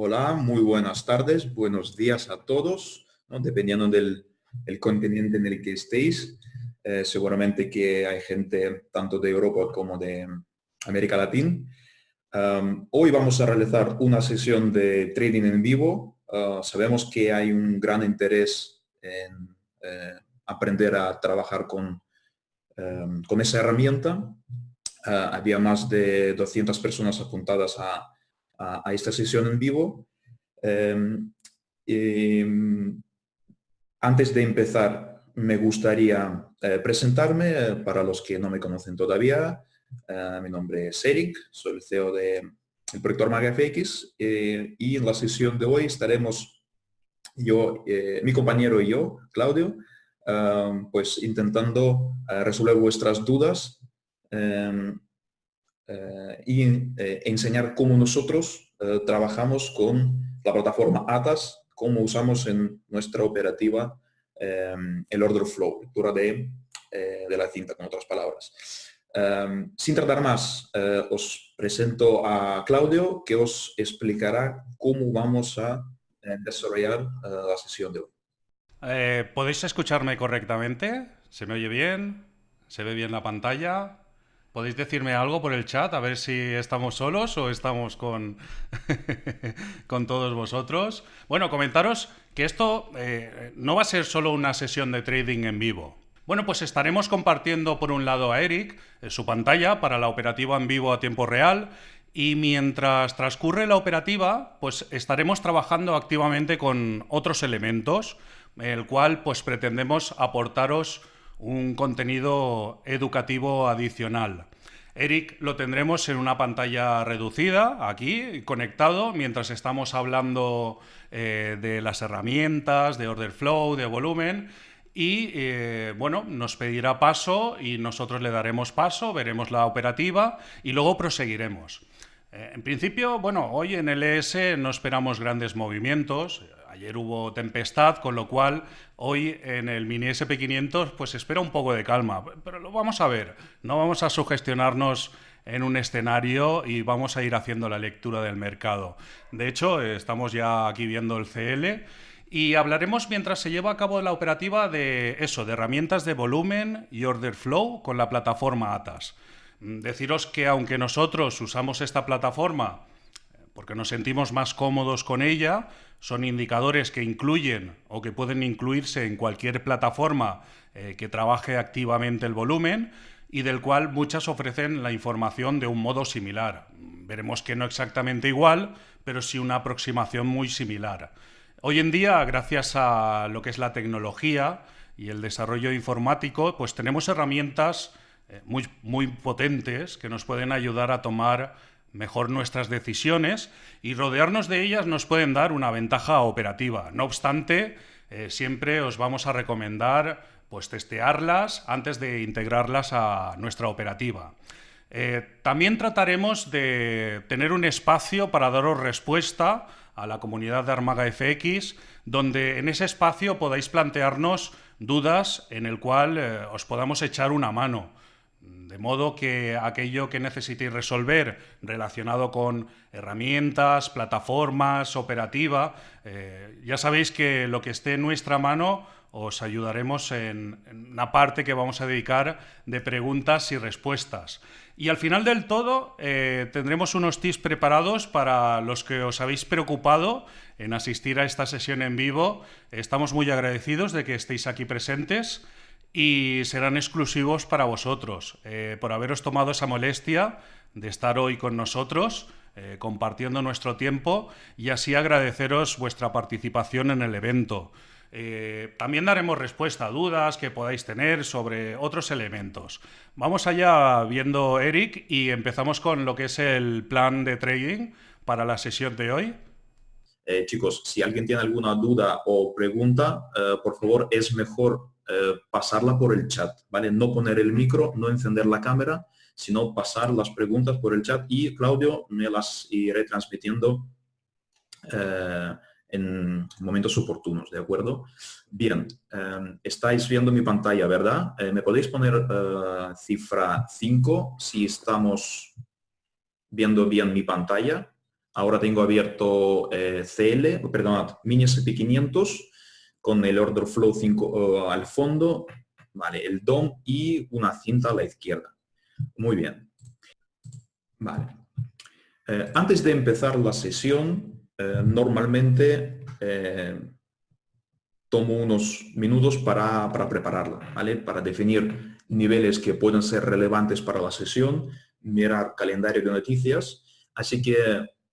Hola, muy buenas tardes, buenos días a todos, dependiendo del el continente en el que estéis. Eh, seguramente que hay gente tanto de Europa como de América Latina. hoy vamos a realizar una sesión de trading en vivo. Ah, sabemos que hay un gran interés en eh, aprender a trabajar con, con esa herramienta. Ah, había más de 200 personas apuntadas a, a, esta sesión en vivo. Em, antes de empezar, me gustaría eh, presentarme eh, para los que no me conocen todavía. Eh, mi nombre es Eric, soy el CEO del de proyecto FX y en la sesión de hoy estaremos yo, mi compañero y yo, Claudio, pues intentando resolver vuestras dudas em, y enseñar cómo nosotros trabajamos con la plataforma ATAS cómo usamos en nuestra operativa el order flow, lectura de, eh, de, la cinta, con otras palabras. Em, sin tardar más, eh, os presento a Claudio, que os explicará cómo vamos a eh, desarrollar la sesión de hoy. ¿Podéis escucharme correctamente? ¿Se me oye bien? ¿Se ve bien la pantalla? ¿Podéis decirme algo por el chat? A ver si estamos solos o estamos con, con todos vosotros. Bueno, comentaros que esto eh, no va a ser solo una sesión de trading en vivo. Bueno, pues estaremos compartiendo por un lado a Eric eh, su pantalla para la operativa en vivo a tiempo real y mientras transcurre la operativa, pues estaremos trabajando activamente con otros elementos, el cual pues pretendemos aportaros un contenido educativo adicional. Eric lo tendremos en una pantalla reducida, aquí, conectado, mientras estamos hablando eh, de las herramientas, de order flow, de volumen, y eh, bueno, nos pedirá paso y nosotros le daremos paso, veremos la operativa y luego proseguiremos. Eh, en principio, bueno, hoy en el ES no esperamos grandes movimientos, Ayer hubo tempestad, con lo cual hoy en el mini SP500 pues espera un poco de calma. Pero lo vamos a ver, no vamos a sugestionarnos en un escenario y vamos a ir haciendo la lectura del mercado. De hecho, estamos ya aquí viendo el CL y hablaremos mientras se lleva a cabo la operativa de eso, de herramientas de volumen y order flow con la plataforma ATAS. Deciros que aunque nosotros usamos esta plataforma porque nos sentimos más cómodos con ella, son indicadores que incluyen o que pueden incluirse en cualquier plataforma eh, que trabaje activamente el volumen y del cual muchas ofrecen la información de un modo similar. Veremos que no exactamente igual, pero sí una aproximación muy similar. Hoy en día, gracias a lo que es la tecnología y el desarrollo informático, pues tenemos herramientas eh, muy, muy potentes que nos pueden ayudar a tomar mejor nuestras decisiones y rodearnos de ellas nos pueden dar una ventaja operativa. No obstante, eh, siempre os vamos a recomendar pues, testearlas antes de integrarlas a nuestra operativa. Eh, también trataremos de tener un espacio para daros respuesta a la comunidad de Armaga FX, donde en ese espacio podáis plantearnos dudas en el cual eh, os podamos echar una mano. De modo que aquello que necesitéis resolver relacionado con herramientas, plataformas, operativa, eh, ya sabéis que lo que esté en nuestra mano os ayudaremos en, una parte que vamos a dedicar de preguntas y respuestas. Y al final del todo eh, tendremos unos tips preparados para los que os habéis preocupado en asistir a esta sesión en vivo. Estamos muy agradecidos de que estéis aquí presentes y serán exclusivos para vosotros, eh, por haberos tomado esa molestia de estar hoy con nosotros, eh, compartiendo nuestro tiempo y así agradeceros vuestra participación en el evento. Eh, también daremos respuesta a dudas que podáis tener sobre otros elementos. Vamos allá viendo Eric y empezamos con lo que es el plan de trading para la sesión de hoy. chicos, si alguien tiene alguna duda o pregunta, por favor, es mejor eh, pasarla por el chat, ¿vale? No poner el micro, no encender la cámara, sino pasar las preguntas por el chat y Claudio me las iré transmitiendo eh, en momentos oportunos, ¿de acuerdo? Bien, eh, estáis viendo mi pantalla, ¿verdad? ¿Me podéis poner cifra 5 si estamos viendo bien mi pantalla? Ahora tengo abierto eh, CL, perdón, Mini SP500 con el Order Flow 5 al fondo, vale, el DOM y una cinta a la izquierda. Muy bien. Vale. Eh, antes de empezar la sesión, eh, normalmente tomo unos minutos para, para prepararla, ¿vale? Para definir niveles que pueden ser relevantes para la sesión, mirar calendario de noticias. Así que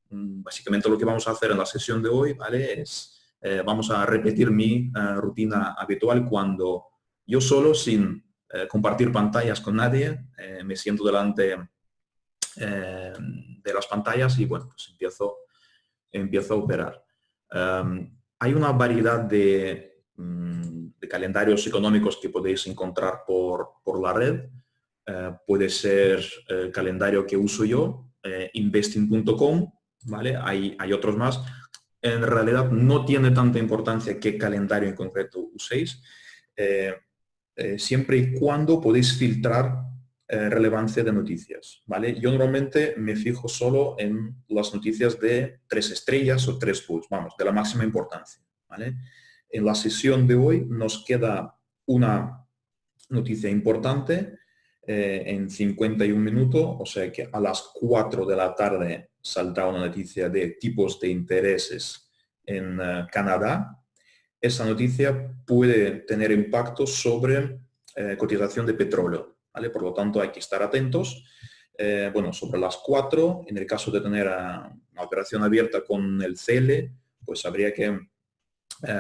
mm, básicamente lo que vamos a hacer en la sesión de hoy ¿vale? es, eh, vamos a repetir mi eh, rutina habitual cuando yo solo, sin eh, compartir pantallas con nadie, me siento delante de las pantallas y bueno, pues empiezo, empiezo a operar. Em, hay una variedad de, mm, de, calendarios económicos que podéis encontrar por, por la red. puede ser el calendario que uso yo, investing.com, ¿vale? Hay, hay otros más. En realidad no tiene tanta importancia qué calendario en concreto uséis, eh, eh, siempre y cuando podéis filtrar relevancia de noticias, ¿vale? Yo normalmente me fijo solo en las noticias de tres estrellas o tres bulls, vamos, de la máxima importancia, ¿vale? En la sesión de hoy nos queda una noticia importante eh, en 51 minutos, o sea que a las 4 de la tarde saldrá una noticia de tipos de intereses en eh, Canadá. Esa noticia puede tener impacto sobre eh, cotización de petróleo. Por lo tanto, hay que estar atentos. bueno, sobre las 4, en el caso de tener una operación abierta con el CL, pues habría que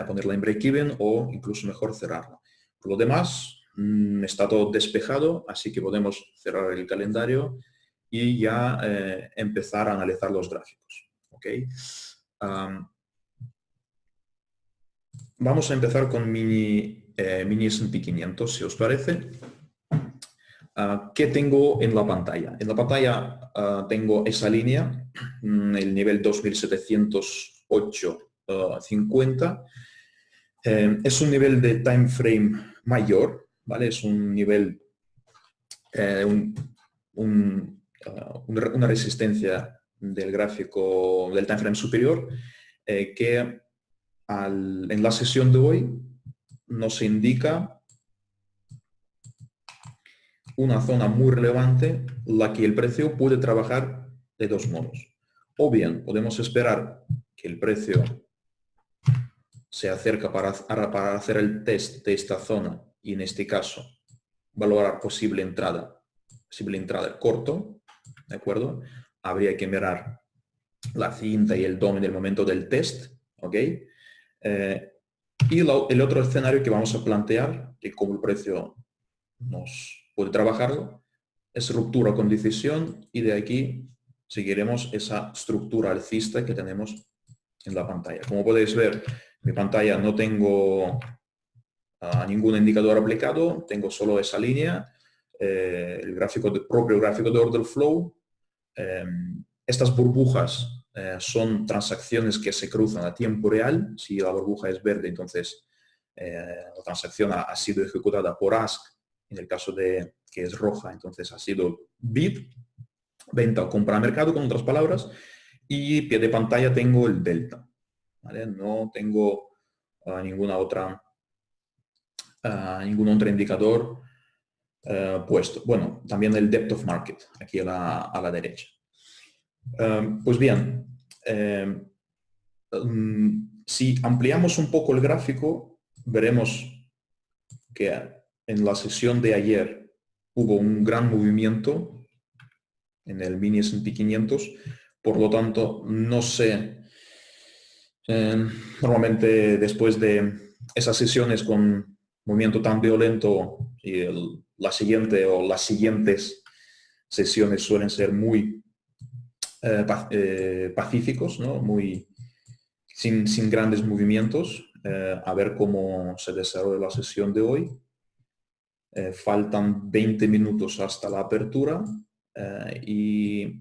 ponerla en break-even o incluso mejor cerrarla. Por lo demás, Mm, está todo despejado, así que podemos cerrar el calendario y ya eh, empezar a analizar los gráficos. ¿okay? vamos a empezar con mini, eh, mini S&P 500, si os parece. Ah, ¿Qué tengo en la pantalla? En la pantalla ah, tengo esa línea, mm, el nivel 2708.50. Uh, eh, es un nivel de time frame mayor, ¿vale? Es un nivel, eh, uh, una resistencia del gráfico del time frame superior eh, que en la sesión de hoy nos indica una zona muy relevante la que el precio puede trabajar de dos modos. O bien podemos esperar que el precio se acerca para, para hacer el test de esta zona y en este caso valorar posible entrada, posible entrada corto, ¿de acuerdo? Habría que mirar la cinta y el DOM en el momento del test, ¿ok? Eh, y el otro escenario que vamos a plantear, que como el precio nos puede trabajarlo, es ruptura con decisión y de aquí seguiremos esa estructura alcista que tenemos en la pantalla. Como podéis ver, mi pantalla no tengo ningún indicador aplicado, tengo solo esa línea, eh, el gráfico de, propio gráfico de order flow. Em, estas burbujas eh, son transacciones que se cruzan a tiempo real. Si la burbuja es verde, entonces eh, la transacción ha, sido ejecutada por ASK. En el caso de que es roja, entonces ha sido bid, venta o compra a mercado, con otras palabras. Y pie de pantalla tengo el delta. No tengo ah, ninguna otra ningún otro indicador eh, puesto. Bueno, también el depth of market, aquí a la, derecha. Eh, pues bien, eh, mm, si ampliamos un poco el gráfico, veremos que en la sesión de ayer hubo un gran movimiento en el mini S&P 500, por lo tanto, no sé, normalmente después de esas sesiones con movimiento tan violento y la siguiente o las siguientes sesiones suelen ser muy eh, eh, pacíficos, ¿no? muy, sin, sin grandes movimientos. Eh, a ver cómo se desarrolla la sesión de hoy. faltan 20 minutos hasta la apertura y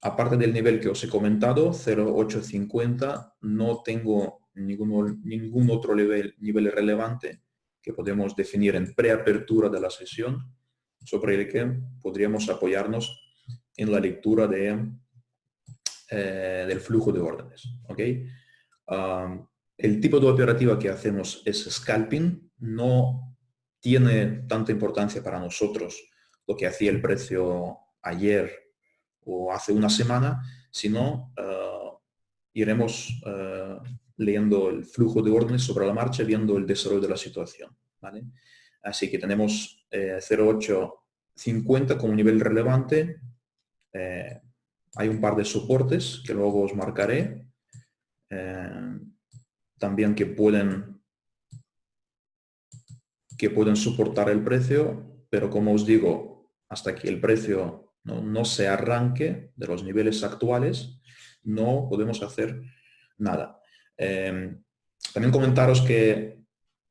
aparte del nivel que os he comentado, 0.850, no tengo ningún, ningún otro nivel, nivel relevante que podemos definir en preapertura de la sesión, sobre el que podríamos apoyarnos en la lectura de eh, del flujo de órdenes. ¿okay? el tipo de operativa que hacemos es scalping, no tiene tanta importancia para nosotros lo que hacía el precio ayer o hace una semana, sino uh, iremos uh, leyendo el flujo de órdenes sobre la marcha, viendo el desarrollo de la situación. ¿vale? Así que tenemos eh, 0.850 como nivel relevante. Eh, hay un par de soportes que luego os marcaré. Eh, también que pueden, que pueden soportar el precio, pero como os digo, hasta que el precio no, se arranque de los niveles actuales, no podemos hacer nada. Em, también comentaros que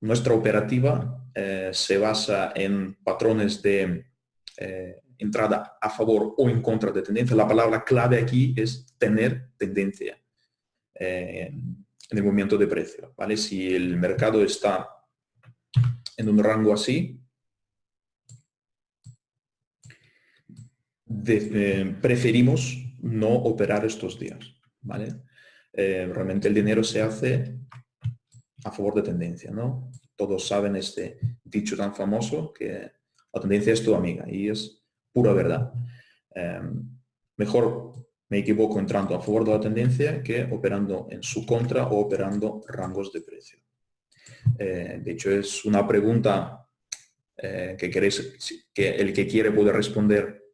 nuestra operativa eh, se basa en patrones de eh, entrada a favor o en contra de tendencia. La palabra clave aquí es tener tendencia eh, en el movimiento de precio. ¿vale? Si el mercado está en un rango así, preferimos no operar estos días. ¿vale? Realmente el dinero se hace a favor de tendencia, ¿no? Todos saben este dicho tan famoso que la tendencia es tu amiga y es pura verdad. Em, mejor me equivoco entrando a favor de la tendencia que operando en su contra o operando rangos de precio. Eh, de hecho, es una pregunta eh, que queréis, que el que quiere puede responder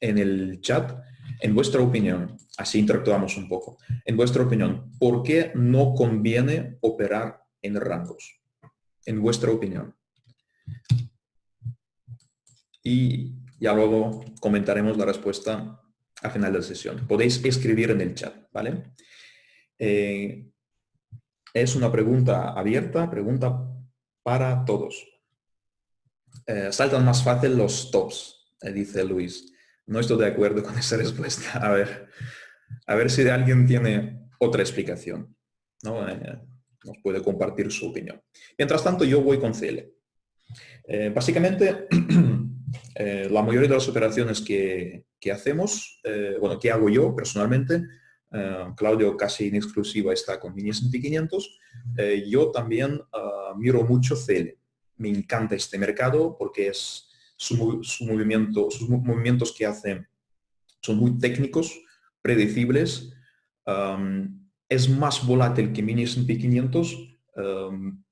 en el chat. En vuestra opinión, así interactuamos un poco. En vuestra opinión, ¿por qué no conviene operar en rangos? En vuestra opinión. Y ya luego comentaremos la respuesta al final de la sesión. Podéis escribir en el chat, ¿vale? Eh, es una pregunta abierta, pregunta para todos. Eh, saltan más fácil los tops, eh, dice Luis. No estoy de acuerdo con esa respuesta. A ver, a ver si alguien tiene otra explicación. ¿no? Eh, nos puede compartir su opinión. Mientras tanto, yo voy con CL. Eh, básicamente, eh, la mayoría de las operaciones que, hacemos, bueno, que hago yo personalmente, Claudio casi en exclusiva está con Mini S&P 500, yo también ah, miro mucho CL. Me encanta este mercado porque es su, movimiento, sus movimientos que hace son muy técnicos, predecibles, es más volátil que Mini S&P 500,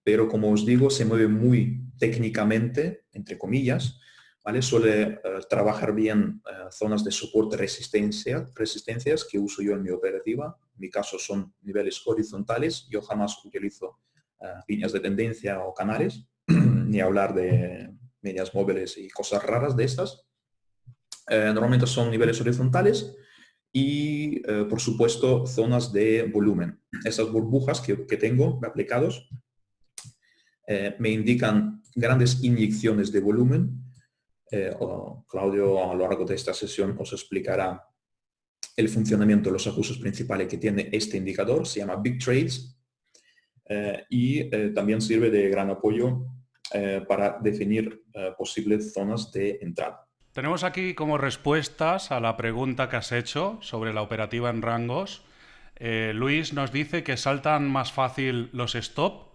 pero como os digo, se mueve muy técnicamente, entre comillas, ¿vale? Suele eh, trabajar bien eh, zonas de soporte resistencia, resistencias que uso yo en mi operativa. En mi caso son niveles horizontales. Yo jamás utilizo eh, líneas de tendencia o canales, ni hablar de medias móviles y cosas raras de estas. Eh, normalmente son niveles horizontales y, eh, por supuesto, zonas de volumen. Esas burbujas que, tengo aplicados eh, me indican grandes inyecciones de volumen. Claudio, a lo largo de esta sesión, os explicará el funcionamiento de los ajustes principales que tiene este indicador. Se llama Big Trades y también sirve de gran apoyo eh, para definir eh, posibles zonas de entrada. Tenemos aquí como respuestas a la pregunta que has hecho sobre la operativa en rangos. Eh, Luis nos dice que saltan más fácil los stop.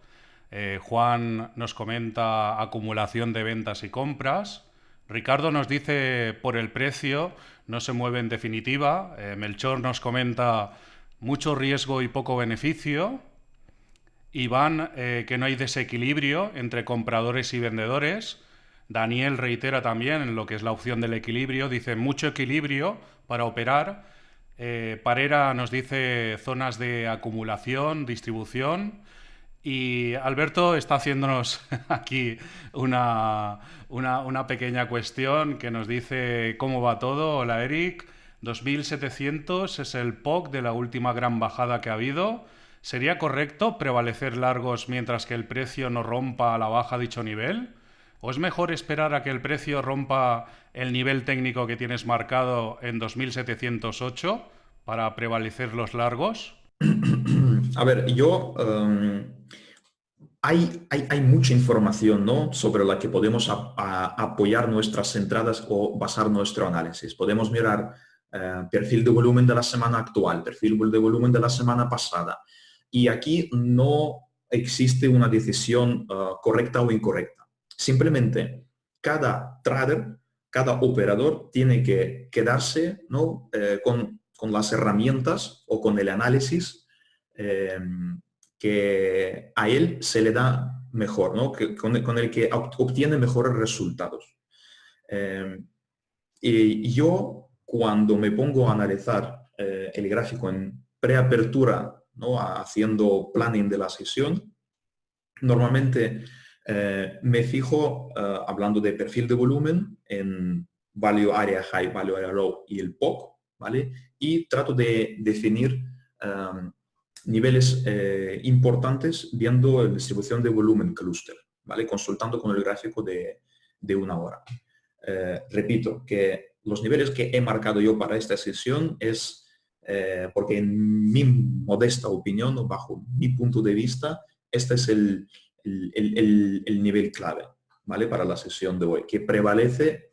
Juan nos comenta acumulación de ventas y compras. Ricardo nos dice por el precio, no se mueve en definitiva. Melchor nos comenta mucho riesgo y poco beneficio. Iván, eh, que no hay desequilibrio entre compradores y vendedores. Daniel reitera también en lo que es la opción del equilibrio, dice mucho equilibrio para operar. Eh, Parera nos dice zonas de acumulación, distribución. Y Alberto está haciéndonos aquí una, una, pequeña cuestión que nos dice cómo va todo. Hola Eric, 2700 es el POC de la última gran bajada que ha habido. ¿Sería correcto prevalecer largos mientras que el precio no rompa a la baja dicho nivel? ¿O es mejor esperar a que el precio rompa el nivel técnico que tienes marcado en 2708 para prevalecer los largos? A ver, yo... Em, hay, hay, mucha información ¿no? sobre la que podemos apoyar nuestras entradas o basar nuestro análisis. Podemos mirar eh, perfil de volumen de la semana actual, perfil de volumen de la semana pasada. Y aquí no existe una decisión eh, correcta o incorrecta. Simplemente cada trader, cada operador tiene que quedarse ¿no? con, las herramientas o con el análisis que a él se le da mejor, ¿no? que, con, el que obtiene mejores resultados. Eh, y yo, cuando me pongo a analizar eh, el gráfico en preapertura, ¿no? haciendo planning de la sesión, normalmente eh, me fijo, hablando de perfil de volumen, en value area high, value area low y el POC, ¿vale? Y trato de definir niveles eh, importantes viendo la distribución de volumen cluster, ¿vale? consultando con el gráfico de, una hora. Eh, repito que los niveles que he marcado yo para esta sesión es eh, porque en mi modesta opinión o bajo mi punto de vista, este es el, el, nivel clave ¿vale? para la sesión de hoy, que prevalece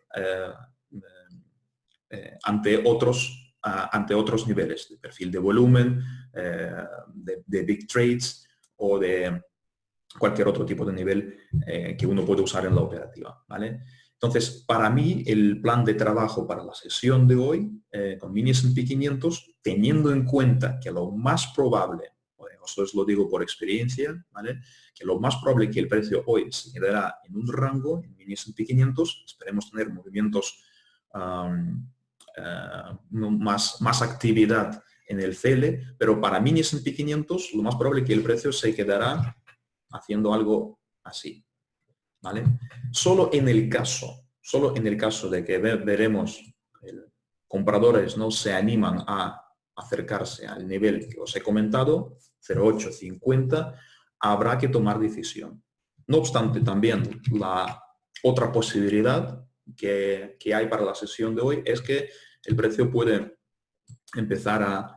ante otros ante otros niveles de perfil de volumen, eh, de, big trades o de cualquier otro tipo de nivel eh, que uno puede usar en la operativa. ¿vale? Entonces, para mí, el plan de trabajo para la sesión de hoy eh, con mini S&P 500, teniendo en cuenta que lo más probable, eso es lo digo por experiencia, ¿vale? que lo más probable que el precio hoy se quedará en un rango, en mini S&P 500, esperemos tener movimientos eh, más, más actividad en el CL, pero para mini S&P 500 lo más probable que el precio se quedará haciendo algo así. Solo en el caso, solo en el caso de que veremos compradores no se animan a acercarse al nivel que os he comentado, 0,850, habrá que tomar decisión. No obstante, también la otra posibilidad que, que hay para la sesión de hoy es que el precio puede empezar a,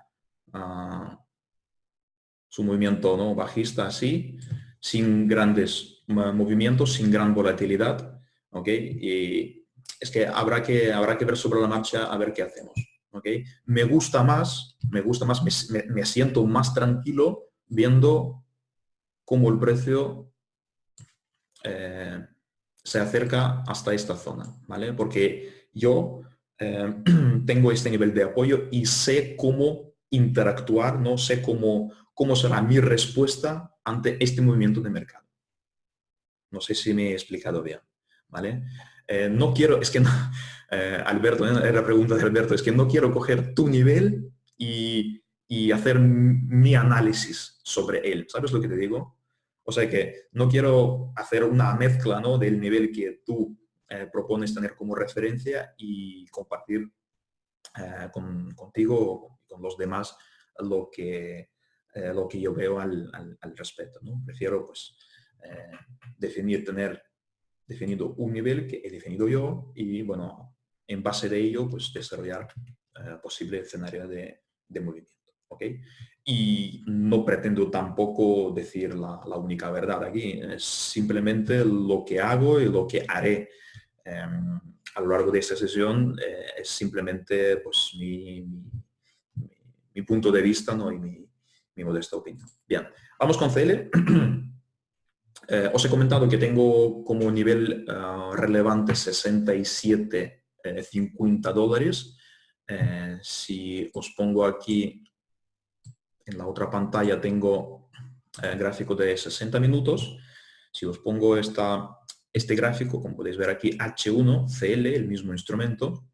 su movimiento ¿no? bajista así, sin grandes movimientos, sin gran volatilidad. Y es que habrá, que habrá que ver sobre la marcha a ver qué hacemos. Me gusta más, me gusta más, me, siento más tranquilo viendo cómo el precio eh, se acerca hasta esta zona, ¿vale? Porque yo eh, tengo este nivel de apoyo y sé cómo interactuar, no sé cómo, cómo será mi respuesta ante este movimiento de mercado. No sé si me he explicado bien, ¿vale? Eh, no quiero, es que eh, Alberto, la pregunta de Alberto, es que no quiero coger tu nivel y, y hacer mi análisis sobre él. ¿Sabes lo que te digo? O sea que no quiero hacer una mezcla ¿no? del nivel que tú eh, propones tener como referencia y compartir eh, con, contigo y con los demás lo que, eh, lo que yo veo al, respecto. ¿no? Prefiero pues, definir, tener definido un nivel que he definido yo y bueno, en base de ello pues desarrollar posible escenario de, de movimiento. ¿okay? Y no pretendo tampoco decir la, la, única verdad aquí, es simplemente lo que hago y lo que haré Em, a lo largo de esta sesión eh, es simplemente pues, mi, mi, punto de vista ¿no? y mi, mi, modesta opinión. Bien, vamos con CL. Eh, os he comentado que tengo como nivel eh, relevante 67, 50 dólares. si os pongo aquí en la otra pantalla tengo el gráfico de 60 minutos. Si os pongo esta este gráfico, como podéis ver aquí, H1, CL, el mismo instrumento.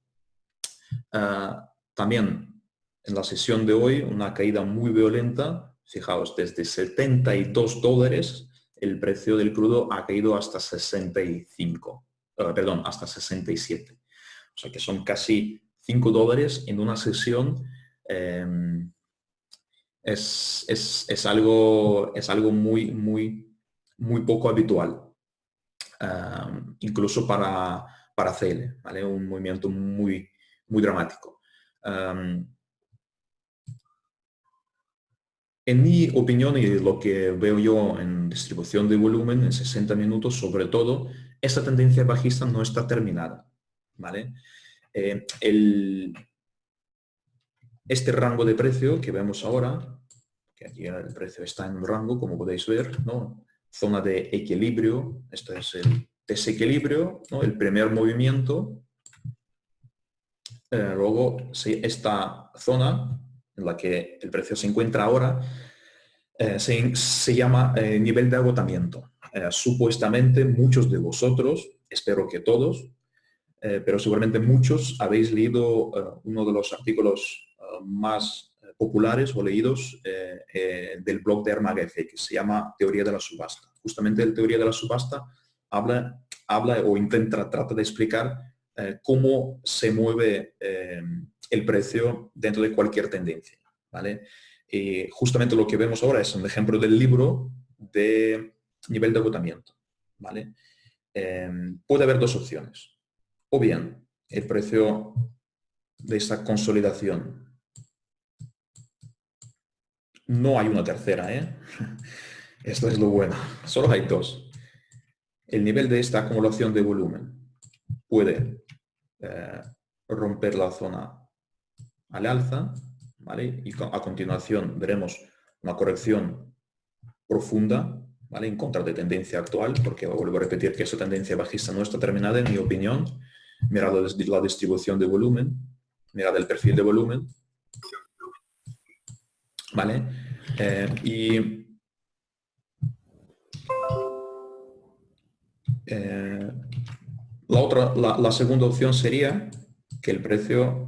También en la sesión de hoy, una caída muy violenta. Fijaos, desde 72 dólares el precio del crudo ha caído hasta 65, ah, perdón, hasta 67. O sea que son casi 5 dólares en una sesión. Em, es, es, algo, es algo muy, muy, muy poco habitual incluso para, para CL, ¿vale? un movimiento muy, muy dramático. En mi opinión y lo que veo yo en distribución de volumen en 60 minutos, sobre todo, esta tendencia bajista no está terminada. ¿vale? Eh, este rango de precio que vemos ahora, que aquí el precio está en un rango, como podéis ver, ¿no? zona de equilibrio, este es el desequilibrio, ¿no? el primer movimiento, eh, luego esta zona en la que el precio se encuentra ahora eh, se, llama eh, nivel de agotamiento. supuestamente muchos de vosotros, espero que todos, pero seguramente muchos habéis leído uno de los artículos más populares o leídos del blog de Armagf, que se llama Teoría de la Subasta. Justamente el Teoría de la Subasta habla, habla o intenta, trata de explicar eh, cómo se mueve eh, el precio dentro de cualquier tendencia. ¿vale? Y justamente lo que vemos ahora es un ejemplo del libro de nivel de agotamiento. ¿vale? Eh, puede haber dos opciones. O bien el precio de esta consolidación. No hay una tercera, ¿eh? Esto es lo bueno. Solo hay dos. El nivel de esta acumulación de volumen puede eh, romper la zona al alza, ¿vale? Y a continuación veremos una corrección profunda, ¿vale? En contra de tendencia actual, porque vuelvo a repetir que esa tendencia bajista no está terminada, en mi opinión. Mirad la distribución de volumen, mirad el perfil de volumen, ¿vale? Eh, y eh, la, otra, la, segunda opción sería que el precio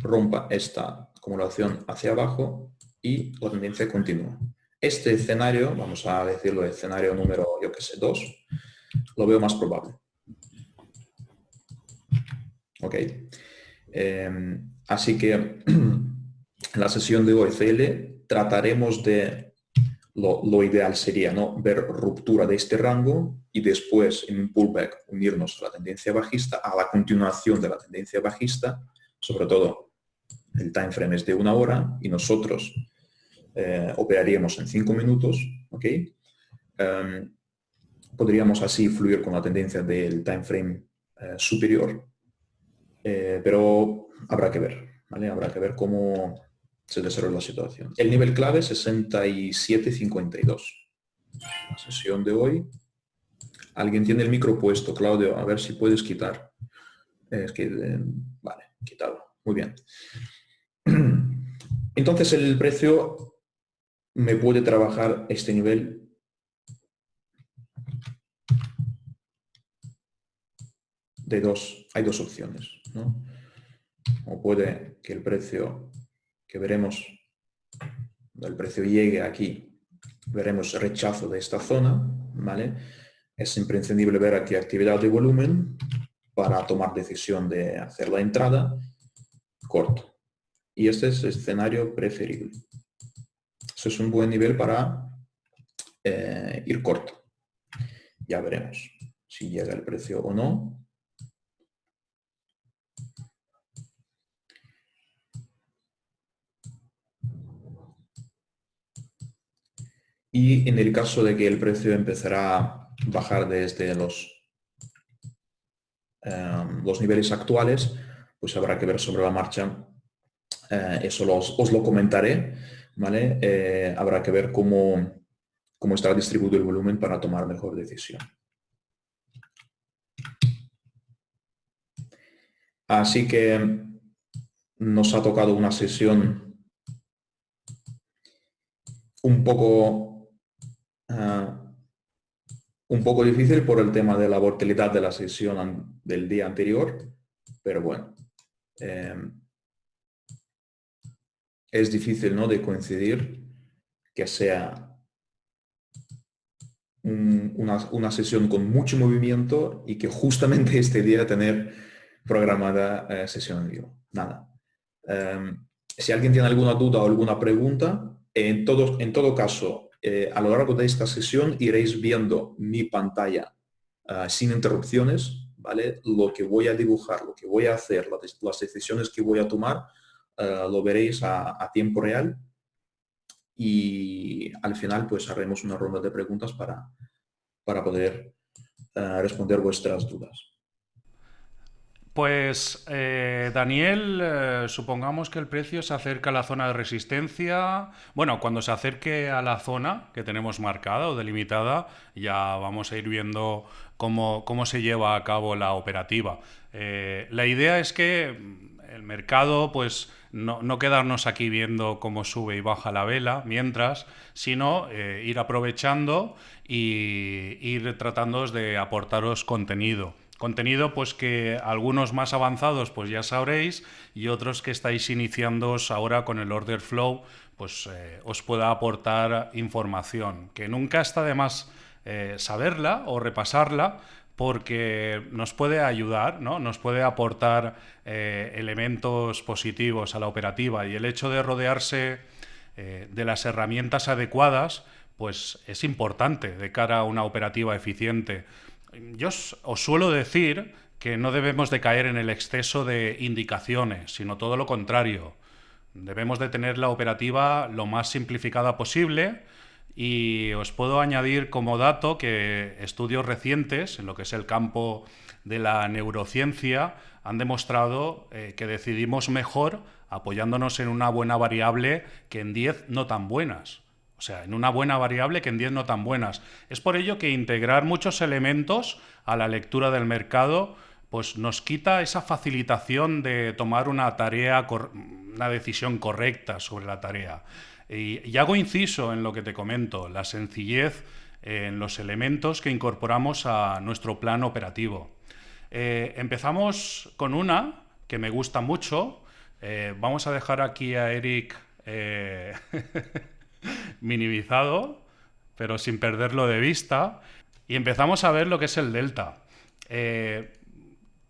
rompa esta acumulación hacia abajo y la tendencia continúa. Este escenario, vamos a decirlo escenario número, yo que sé, 2, lo veo más probable. Ok. Em, así que en la sesión de CL trataremos de lo, ideal sería ¿no? ver ruptura de este rango y después en un pullback unirnos a la tendencia bajista, a la continuación de la tendencia bajista, sobre todo el time frame es de una hora y nosotros eh, operaríamos en cinco minutos, ¿ok? Em, podríamos así fluir con la tendencia del time frame eh, superior, eh, pero habrá que ver, ¿vale? Habrá que ver cómo, se desarrolla la situación. El nivel clave 67.52. La sesión de hoy. Alguien tiene el micro puesto, Claudio, a ver si puedes quitar. Es que, vale, quitado. Muy bien. Entonces el precio me puede trabajar este nivel de dos, hay dos opciones, ¿no? O puede que el precio que veremos el precio llegue aquí, veremos rechazo de esta zona, ¿vale? Es imprescindible ver aquí actividad de volumen para tomar decisión de hacer la entrada corto. Y este es el escenario preferible. Eso es un buen nivel para eh, ir corto. Ya veremos si llega el precio o no. Y en el caso de que el precio empezará a bajar desde los, em, los niveles actuales, pues habrá que ver sobre la marcha. Eh, eso os lo comentaré, ¿vale? Eh, habrá que ver cómo, cómo estará distribuido el volumen para tomar mejor decisión. Así que nos ha tocado una sesión un poco Ah, un poco difícil por el tema de la volatilidad de la sesión del día anterior, pero bueno, es difícil ¿no? de coincidir que sea una, sesión con mucho movimiento y que justamente este día tener programada eh, sesión en vivo. Nada. Em, si alguien tiene alguna duda o alguna pregunta, en todo, en todo caso, eh, a lo largo de esta sesión iréis viendo mi pantalla ah, sin interrupciones, ¿vale? Lo que voy a dibujar, lo que voy a hacer, las decisiones que voy a tomar, lo veréis a, tiempo real y al final pues haremos una ronda de preguntas para, para poder ah, responder vuestras dudas. Pues eh, Daniel, eh, supongamos que el precio se acerca a la zona de resistencia. Bueno, cuando se acerque a la zona que tenemos marcada o delimitada, ya vamos a ir viendo cómo, se lleva a cabo la operativa. Eh, la idea es que el mercado, pues no, quedarnos aquí viendo cómo sube y baja la vela mientras, sino ir aprovechando y ir tratando de aportaros contenido. Contenido pues que algunos más avanzados pues ya sabréis y otros que estáis iniciándoos ahora con el order flow pues eh, os pueda aportar información que nunca está de más eh, saberla o repasarla porque nos puede ayudar, ¿no? nos puede aportar eh, elementos positivos a la operativa y el hecho de rodearse de las herramientas adecuadas pues es importante de cara a una operativa eficiente. Yo os suelo decir que no debemos de caer en el exceso de indicaciones, sino todo lo contrario. Debemos de tener la operativa lo más simplificada posible y os puedo añadir como dato que estudios recientes en lo que es el campo de la neurociencia han demostrado eh, que decidimos mejor apoyándonos en una buena variable que en 10 no tan buenas. O sea, en una buena variable que en 10 no tan buenas. Es por ello que integrar muchos elementos a la lectura del mercado pues nos quita esa facilitación de tomar una tarea, una decisión correcta sobre la tarea. Y, hago inciso en lo que te comento, la sencillez en los elementos que incorporamos a nuestro plan operativo. Eh, empezamos con una que me gusta mucho. Eh, vamos a dejar aquí a Eric eh, minimizado, pero sin perderlo de vista. Y empezamos a ver lo que es el delta.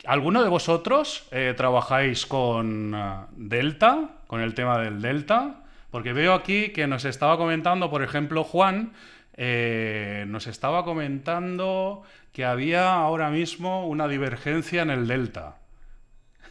¿Alguno de vosotros trabajáis con eh, delta, con el tema del delta? Porque veo aquí que nos estaba comentando, por ejemplo, Juan, nos estaba comentando que había ahora mismo una divergencia en el delta.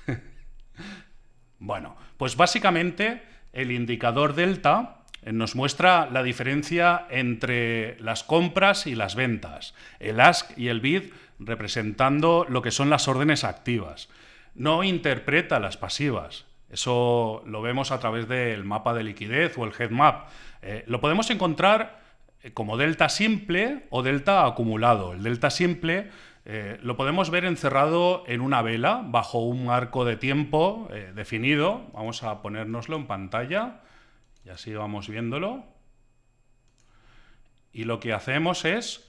bueno, pues básicamente el indicador delta eh, nos muestra la diferencia entre las compras y las ventas, el ask y el bid representando lo que son las órdenes activas. No interpreta las pasivas. Eso lo vemos a través del mapa de liquidez o el head map. Eh, lo podemos encontrar eh, como delta simple o delta acumulado. El delta simple lo podemos ver encerrado en una vela bajo un arco de tiempo definido. Vamos a ponérnoslo en pantalla. Y así vamos viéndolo. Y lo que hacemos es...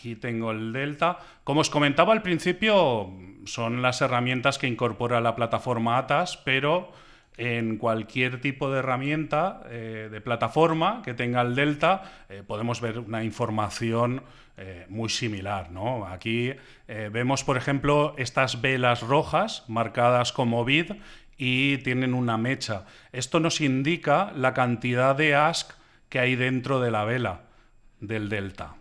Aquí tengo el delta. Como os comentaba al principio, son las herramientas que incorpora la plataforma ATAS, pero en cualquier tipo de herramienta eh, de plataforma que tenga el delta eh, podemos ver una información eh, muy similar. ¿no? Aquí vemos, por ejemplo, estas velas rojas marcadas como bid y tienen una mecha. Esto nos indica la cantidad de ask que hay dentro de la vela del delta.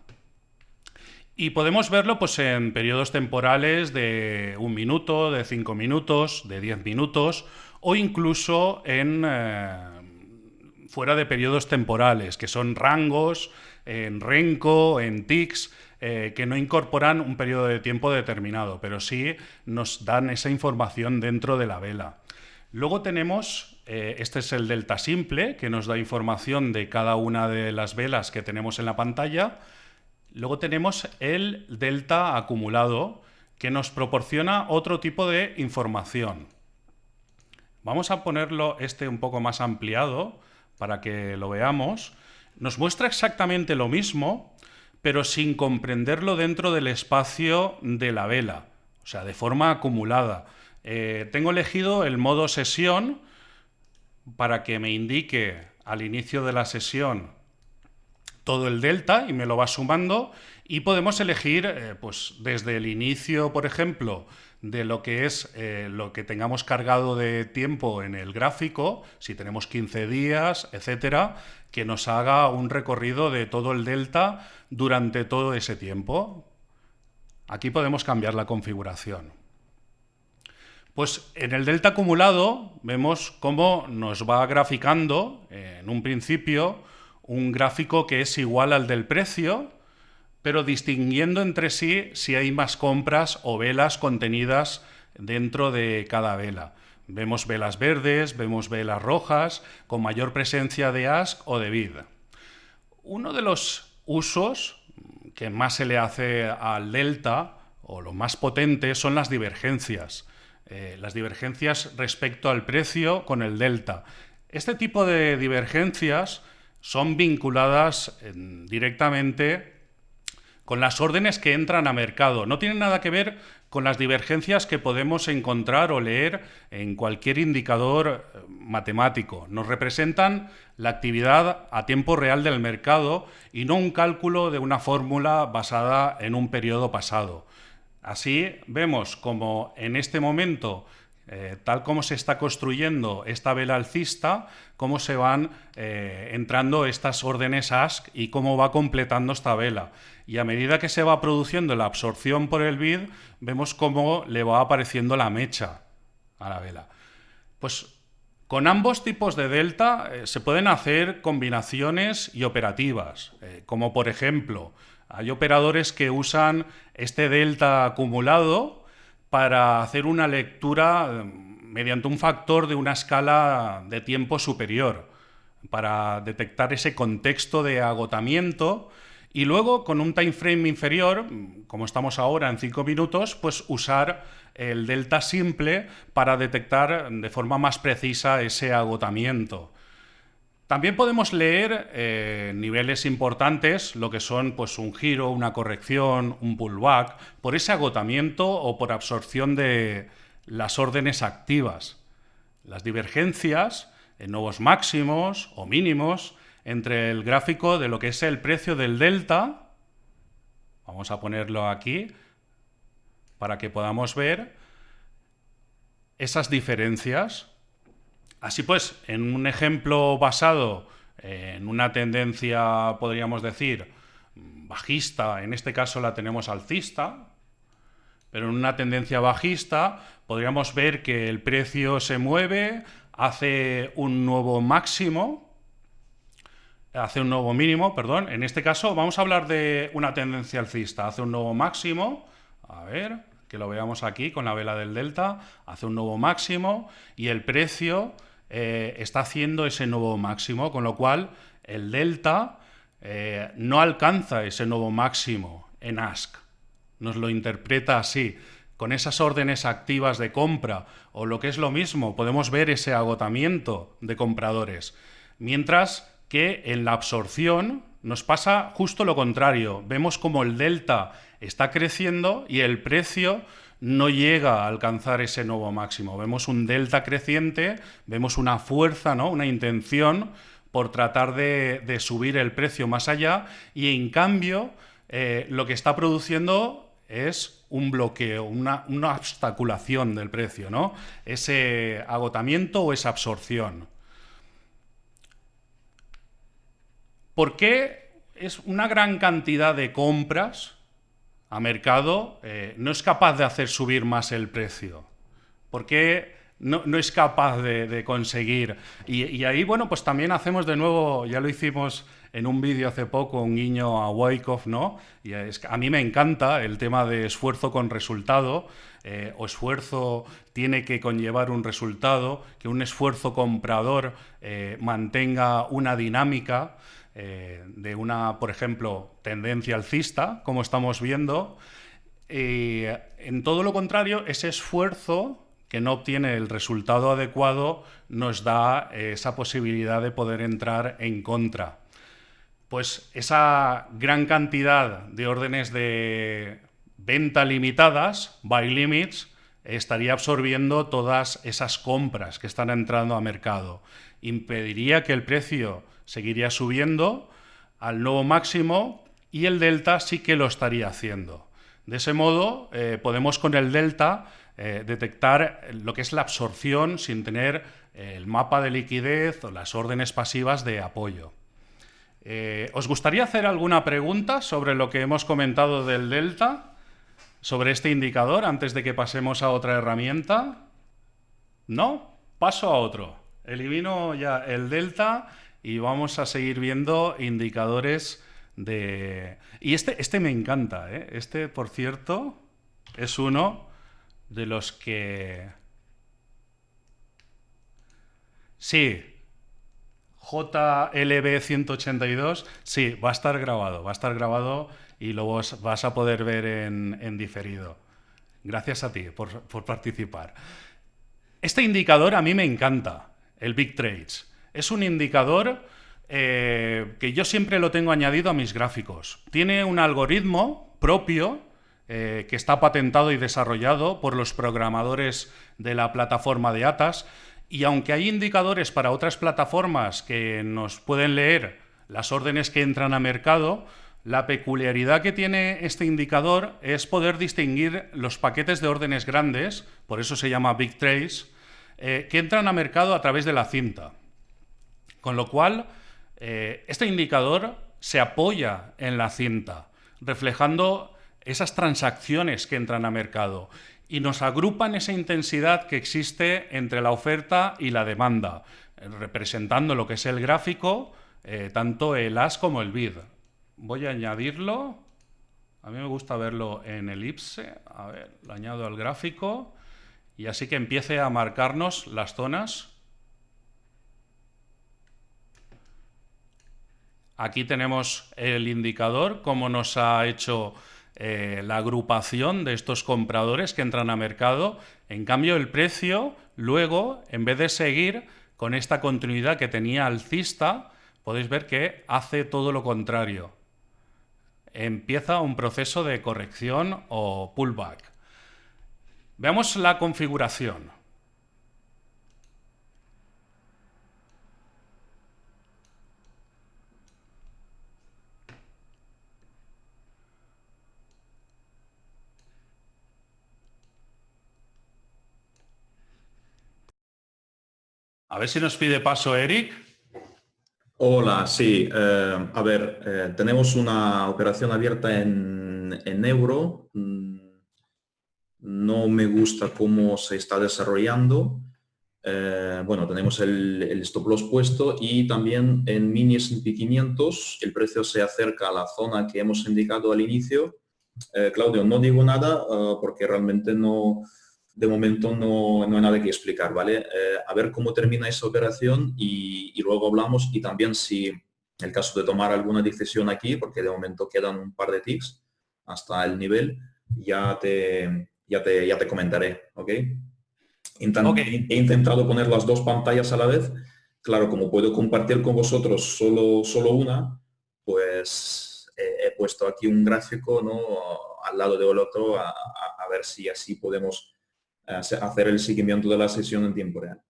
Y podemos verlo pues, en periodos temporales de un minuto, de cinco minutos, de diez minutos o incluso en, eh, fuera de periodos temporales, que son rangos en Renko, en TICS, eh, que no incorporan un periodo de tiempo determinado, pero sí nos dan esa información dentro de la vela. Luego tenemos, eh, este es el delta simple, que nos da información de cada una de las velas que tenemos en la pantalla. Luego tenemos el delta acumulado, que nos proporciona otro tipo de información. Vamos a ponerlo este un poco más ampliado para que lo veamos. Nos muestra exactamente lo mismo, pero sin comprenderlo dentro del espacio de la vela, o sea, de forma acumulada. Eh, tengo elegido el modo sesión para que me indique al inicio de la sesión todo el delta y me lo va sumando y podemos elegir eh, pues desde el inicio, por ejemplo, de lo que es eh, lo que tengamos cargado de tiempo en el gráfico, si tenemos 15 días, etcétera, que nos haga un recorrido de todo el delta durante todo ese tiempo. Aquí podemos cambiar la configuración. Pues en el delta acumulado vemos cómo nos va graficando en un principio un gráfico que es igual al del precio, pero distinguiendo entre sí si hay más compras o velas contenidas dentro de cada vela. Vemos velas verdes, vemos velas rojas, con mayor presencia de ask o de vid. Uno de los usos que más se le hace al delta, o lo más potente, son las divergencias. Eh, las divergencias respecto al precio con el delta. Este tipo de divergencias son vinculadas directamente con las órdenes que entran a mercado. No tienen nada que ver con las divergencias que podemos encontrar o leer en cualquier indicador eh, matemático. Nos representan la actividad a tiempo real del mercado y no un cálculo de una fórmula basada en un periodo pasado. Así vemos como en este momento eh, tal como se está construyendo esta vela alcista, cómo se van eh, entrando estas órdenes ASK y cómo va completando esta vela. Y a medida que se va produciendo la absorción por el bid, vemos cómo le va apareciendo la mecha a la vela. Pues con ambos tipos de delta eh, se pueden hacer combinaciones y operativas, como por ejemplo, hay operadores que usan este delta acumulado para hacer una lectura eh, mediante un factor de una escala de tiempo superior, para detectar ese contexto de agotamiento y luego con un time frame inferior, como estamos ahora en 5 minutos, pues usar el delta simple para detectar de forma más precisa ese agotamiento. También podemos leer eh, niveles importantes, lo que son pues, un giro, una corrección, un pullback, por ese agotamiento o por absorción de las órdenes activas. Las divergencias en nuevos máximos o mínimos entre el gráfico de lo que es el precio del delta, vamos a ponerlo aquí, para que podamos ver esas diferencias Así pues, en un ejemplo basado en una tendencia, podríamos decir, bajista, en este caso la tenemos alcista, pero en una tendencia bajista podríamos ver que el precio se mueve, hace un nuevo máximo, hace un nuevo mínimo, perdón, en este caso vamos a hablar de una tendencia alcista, hace un nuevo máximo, a ver, que lo veamos aquí con la vela del delta, hace un nuevo máximo y el precio eh, está haciendo ese nuevo máximo, con lo cual el delta eh, no alcanza ese nuevo máximo en ASK. Nos lo interpreta así. Con esas órdenes activas de compra, o lo que es lo mismo, podemos ver ese agotamiento de compradores. Mientras que en la absorción nos pasa justo lo contrario. Vemos como el delta está creciendo y el precio no llega a alcanzar ese nuevo máximo. Vemos un delta creciente, vemos una fuerza, ¿no? una intención por tratar de, subir el precio más allá y en cambio eh, lo que está produciendo es un bloqueo, una, obstaculación del precio, ¿no? ese agotamiento o esa absorción. ¿Por qué es una gran cantidad de compras a mercado eh, no es capaz de hacer subir más el precio? ¿Por qué no, es capaz de, conseguir? Y, ahí, bueno, pues también hacemos de nuevo, ya lo hicimos en un vídeo hace poco, un guiño a Wyckoff, ¿no? Y es, a mí me encanta el tema de esfuerzo con resultado, eh, o esfuerzo tiene que conllevar un resultado, que un esfuerzo comprador eh, mantenga una dinámica. Eh, de una, por ejemplo, tendencia alcista, como estamos viendo, en todo lo contrario, ese esfuerzo que no obtiene el resultado adecuado nos da esa posibilidad de poder entrar en contra. Pues esa gran cantidad de órdenes de venta limitadas, buy limits, estaría absorbiendo todas esas compras que están entrando a mercado. Impediría que el precio seguiría subiendo al nuevo máximo y el delta sí que lo estaría haciendo. De ese modo, eh, podemos con el delta eh, detectar lo que es la absorción sin tener el mapa de liquidez o las órdenes pasivas de apoyo. Eh, ¿Os gustaría hacer alguna pregunta sobre lo que hemos comentado del delta? ¿Sobre este indicador antes de que pasemos a otra herramienta? ¿No? Paso a otro. Elimino ya el delta y vamos a seguir viendo indicadores de... Y este, este me encanta, ¿eh? Este, por cierto, es uno de los que... Sí, JLB182, sí, va a estar grabado, va a estar grabado y lo vas a poder ver en, diferido. Gracias a ti por, participar. Este indicador a mí me encanta, el Big Trades. Es un indicador eh, que yo siempre lo tengo añadido a mis gráficos. Tiene un algoritmo propio eh, que está patentado y desarrollado por los programadores de la plataforma de ATAS. Y aunque hay indicadores para otras plataformas que nos pueden leer las órdenes que entran a mercado, la peculiaridad que tiene este indicador es poder distinguir los paquetes de órdenes grandes, por eso se llama Big Trace, eh, que entran a mercado a través de la cinta. Con lo cual, eh, este indicador se apoya en la cinta, reflejando esas transacciones que entran a mercado y nos agrupan esa intensidad que existe entre la oferta y la demanda, representando lo que es el gráfico, eh, tanto el as como el bid. Voy a añadirlo. A mí me gusta verlo en elipse. A ver, lo añado al gráfico. Y así que empiece a marcarnos las zonas. Aquí tenemos el indicador, cómo nos ha hecho eh, la agrupación de estos compradores que entran a mercado. En cambio, el precio, luego, en vez de seguir con esta continuidad que tenía alcista, podéis ver que hace todo lo contrario empieza un proceso de corrección o pullback. Veamos la configuración. A ver si nos pide paso Eric. Hola, sí. Eh, a ver, eh, tenemos una operación abierta en, euro. Mm, no me gusta cómo se está desarrollando. Eh, bueno, tenemos el, stop loss puesto y también en mini S&P 500 el precio se acerca a la zona que hemos indicado al inicio. Claudio, no digo nada porque realmente no, de momento no, no, hay nada que explicar, ¿vale? Eh, a ver cómo termina esa operación y, luego hablamos y también si en el caso de tomar alguna decisión aquí, porque de momento quedan un par de ticks hasta el nivel, ya te, ya te, ya te comentaré, ¿ok? He intentado poner las dos pantallas a la vez. Claro, como puedo compartir con vosotros solo, solo una, pues he puesto aquí un gráfico ¿no? al lado del otro a, a ver si así podemos hacer el seguimiento de la sesión en tiempo real.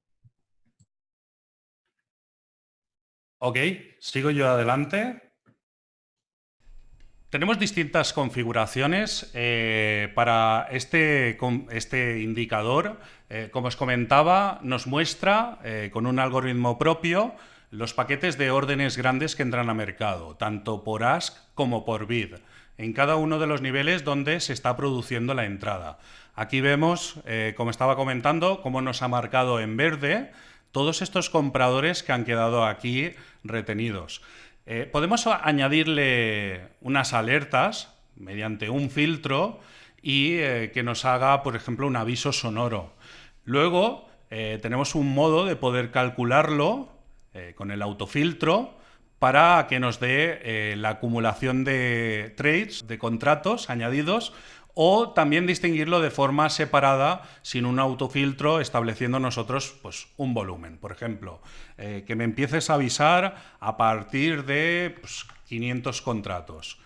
Ok, sigo yo adelante. Tenemos distintas configuraciones eh, para este, este indicador. Eh, como os comentaba, nos muestra eh, con un algoritmo propio los paquetes de órdenes grandes que entran a mercado, tanto por ask como por bid, en cada uno de los niveles donde se está produciendo la entrada. Aquí vemos, eh, como estaba comentando, cómo nos ha marcado en verde todos estos compradores que han quedado aquí retenidos. Eh, podemos añadirle unas alertas mediante un filtro y eh, que nos haga, por ejemplo, un aviso sonoro. Luego tenemos un modo de poder calcularlo con el autofiltro para que nos dé la acumulación de trades, de contratos añadidos o también distinguirlo de forma separada sin un autofiltro estableciendo nosotros pues, un volumen. Por ejemplo, eh, que me empieces a avisar a partir de 500 pues, contratos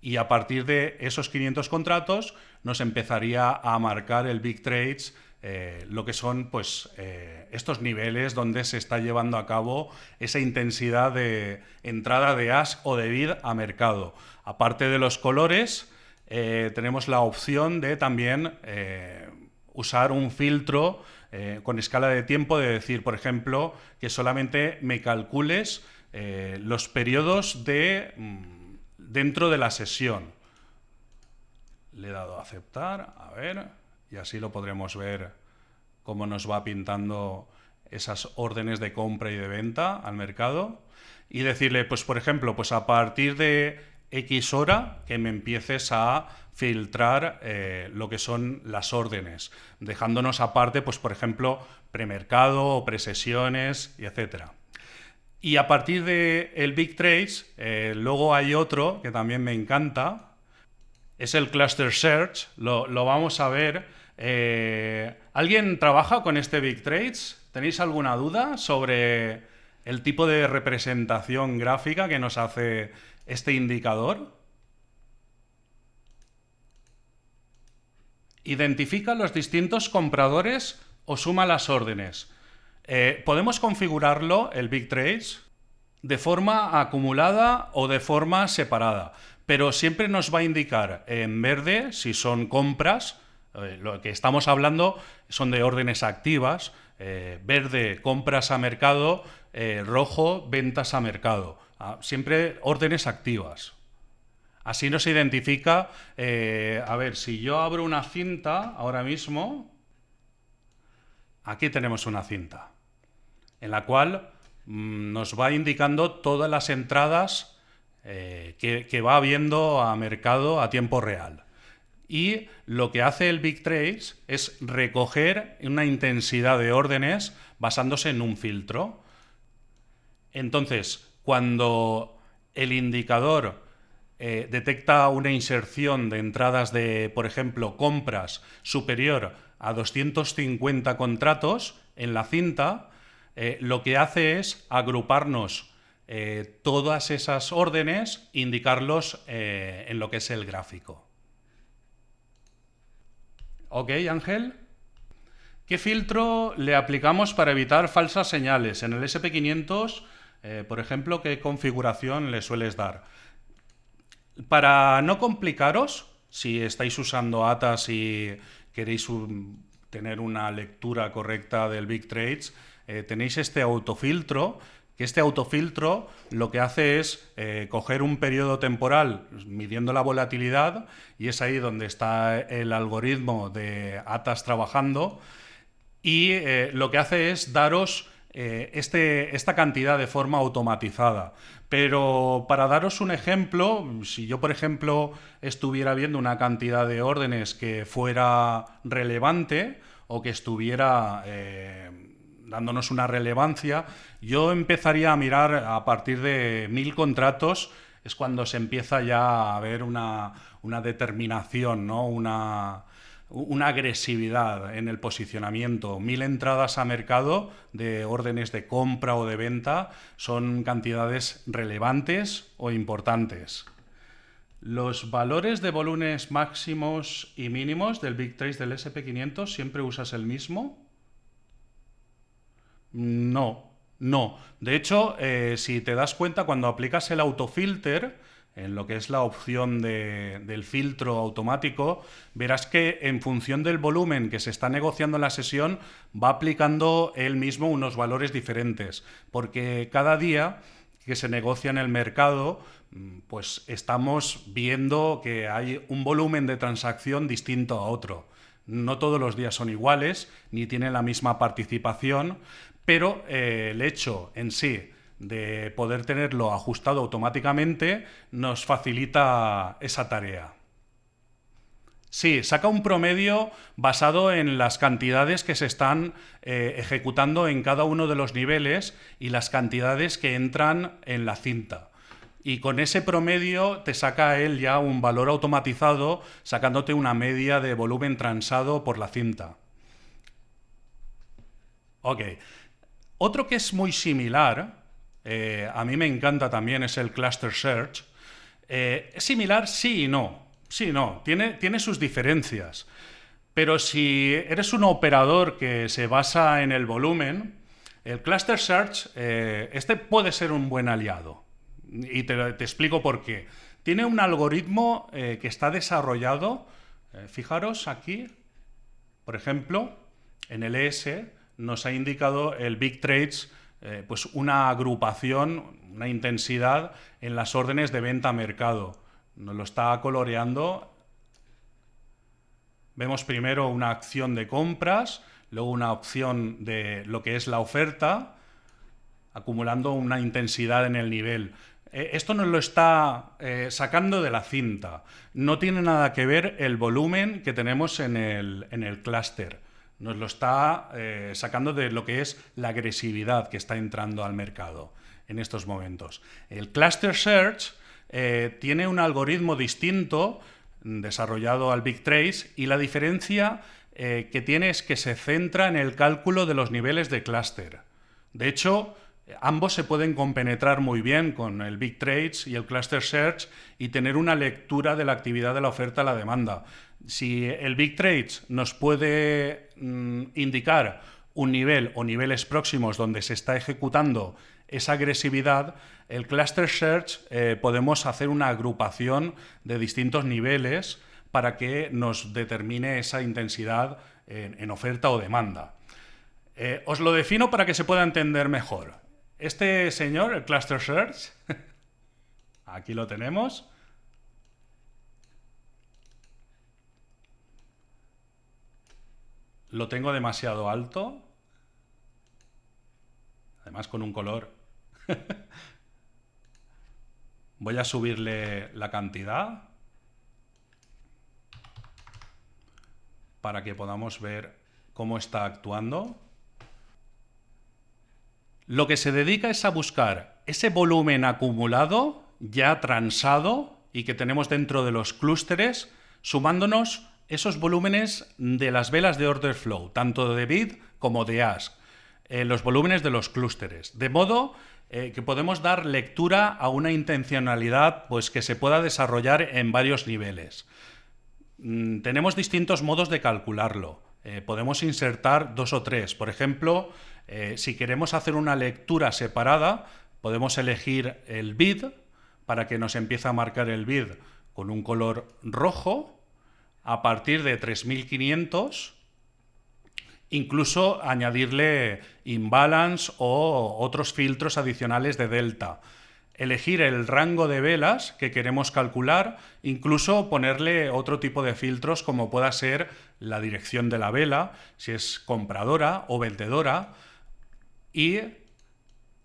y a partir de esos 500 contratos nos empezaría a marcar el Big Trades eh, lo que son pues, eh, estos niveles donde se está llevando a cabo esa intensidad de entrada de ask o de bid a mercado. Aparte de los colores, eh, tenemos la opción de también eh, usar un filtro eh, con escala de tiempo, de decir, por ejemplo, que solamente me calcules los periodos de, mm, dentro de la sesión. Le he dado a aceptar, a ver, y así lo podremos ver cómo nos va pintando esas órdenes de compra y de venta al mercado. Y decirle, pues por ejemplo, pues a partir de X hora que me empieces a filtrar eh, lo que son las órdenes, dejándonos aparte, pues por ejemplo, premercado o presesiones, y etcétera. Y a partir del el Big Trades, eh, luego hay otro que también me encanta, es el Cluster Search, lo, vamos a ver. Eh, ¿Alguien trabaja con este Big Trades? ¿Tenéis alguna duda sobre el tipo de representación gráfica que nos hace este indicador? Identifica los distintos compradores o suma las órdenes. Eh, podemos configurarlo, el Big Trades, de forma acumulada o de forma separada, pero siempre nos va a indicar en verde si son compras, eh, lo que estamos hablando son de órdenes activas, eh, verde compras a mercado, rojo ventas a mercado, siempre órdenes activas. Así nos identifica, a ver, si yo abro una cinta ahora mismo, aquí tenemos una cinta en la cual mm, nos va indicando todas las entradas eh, que, va habiendo a mercado a tiempo real. Y lo que hace el Big Trace es recoger una intensidad de órdenes basándose en un filtro. Entonces, cuando el indicador eh, detecta una inserción de entradas de, por ejemplo, compras superior a 250 contratos en la cinta, eh, lo que hace es agruparnos eh, todas esas órdenes, indicarlos en lo que es el gráfico. ¿Ok, Ángel? ¿Qué filtro le aplicamos para evitar falsas señales? En el SP500, por ejemplo, ¿qué configuración le sueles dar? Para no complicaros, si estáis usando ATAS y queréis tener una lectura correcta del Big Trades, eh, tenéis este autofiltro, que este autofiltro lo que hace es eh, coger un periodo temporal midiendo la volatilidad y es ahí donde está el algoritmo de ATAS trabajando y eh, lo que hace es daros este, esta cantidad de forma automatizada. Pero para daros un ejemplo, si yo por ejemplo estuviera viendo una cantidad de órdenes que fuera relevante o que estuviera dándonos una relevancia, yo empezaría a mirar a partir de mil contratos, es cuando se empieza ya a ver una, determinación, ¿no? una, una agresividad en el posicionamiento. Mil entradas a mercado de órdenes de compra o de venta son cantidades relevantes o importantes. Los valores de volúmenes máximos y mínimos del Big Trace del SP500 siempre usas el mismo. No, no. De hecho, eh, si te das cuenta, cuando aplicas el autofilter, en lo que es la opción del filtro automático, verás que en función del volumen que se está negociando en la sesión, va aplicando él mismo unos valores diferentes, porque cada día que se negocia en el mercado, mm, pues estamos viendo que hay un volumen de transacción distinto a otro. No todos los días son iguales, ni tienen la misma participación, pero eh, el hecho en sí de poder tenerlo ajustado automáticamente nos facilita esa tarea. Sí, saca un promedio basado en las cantidades que se están eh, ejecutando en cada uno de los niveles y las cantidades que entran en la cinta. Y con ese promedio te saca él ya un valor automatizado, sacándote una media de volumen transado por la cinta. Ok. Otro que es muy similar, eh, a mí me encanta también, es el Cluster Search. Eh, es similar sí y no. Sí y no, tiene, tiene sus diferencias. Pero si eres un operador que se basa en el volumen, el Cluster Search, eh, este puede ser un buen aliado. Y te, te explico por qué. Tiene un algoritmo que está desarrollado, fijaros aquí, por ejemplo, en el ES, nos ha indicado el Big Trades eh, pues una agrupación, una intensidad en las órdenes de venta a mercado. Nos lo está coloreando. Vemos primero una acción de compras, luego una opción de lo que es la oferta, acumulando una intensidad en el nivel. eh, esto nos lo está eh, sacando de la cinta. No tiene nada que ver el volumen que tenemos en el, en clúster. Nos lo está eh, sacando de lo que es la agresividad que está entrando al mercado en estos momentos. El Cluster Search tiene un algoritmo distinto desarrollado al Big Trace y la diferencia que tiene es que se centra en el cálculo de los niveles de clúster. De hecho, Ambos se pueden compenetrar muy bien con el Big Trades y el Cluster Search y tener una lectura de la actividad de la oferta a la demanda. Si el Big Trades nos puede mm, indicar un nivel o niveles próximos donde se está ejecutando esa agresividad, el Cluster Search eh, podemos hacer una agrupación de distintos niveles para que nos determine esa intensidad en, oferta o demanda. Eh, os lo defino para que se pueda entender mejor. Este señor, el Cluster Search, aquí lo tenemos. Lo tengo demasiado alto. Además con un color. Voy a subirle la cantidad para que podamos ver cómo está actuando lo que se dedica es a buscar ese volumen acumulado, ya transado y que tenemos dentro de los clústeres, sumándonos esos volúmenes de las velas de order flow, tanto de bid como de ask, eh, los volúmenes de los clústeres, de modo eh, que podemos dar lectura a una intencionalidad pues, que se pueda desarrollar en varios niveles. Mm, tenemos distintos modos de calcularlo. Eh, podemos insertar dos o tres. Por ejemplo, si queremos hacer una lectura separada, podemos elegir el bid para que nos empiece a marcar el bid con un color rojo a partir de 3500 incluso añadirle imbalance o otros filtros adicionales de delta. Elegir el rango de velas que queremos calcular, incluso ponerle otro tipo de filtros como pueda ser la dirección de la vela, si es compradora o vendedora, y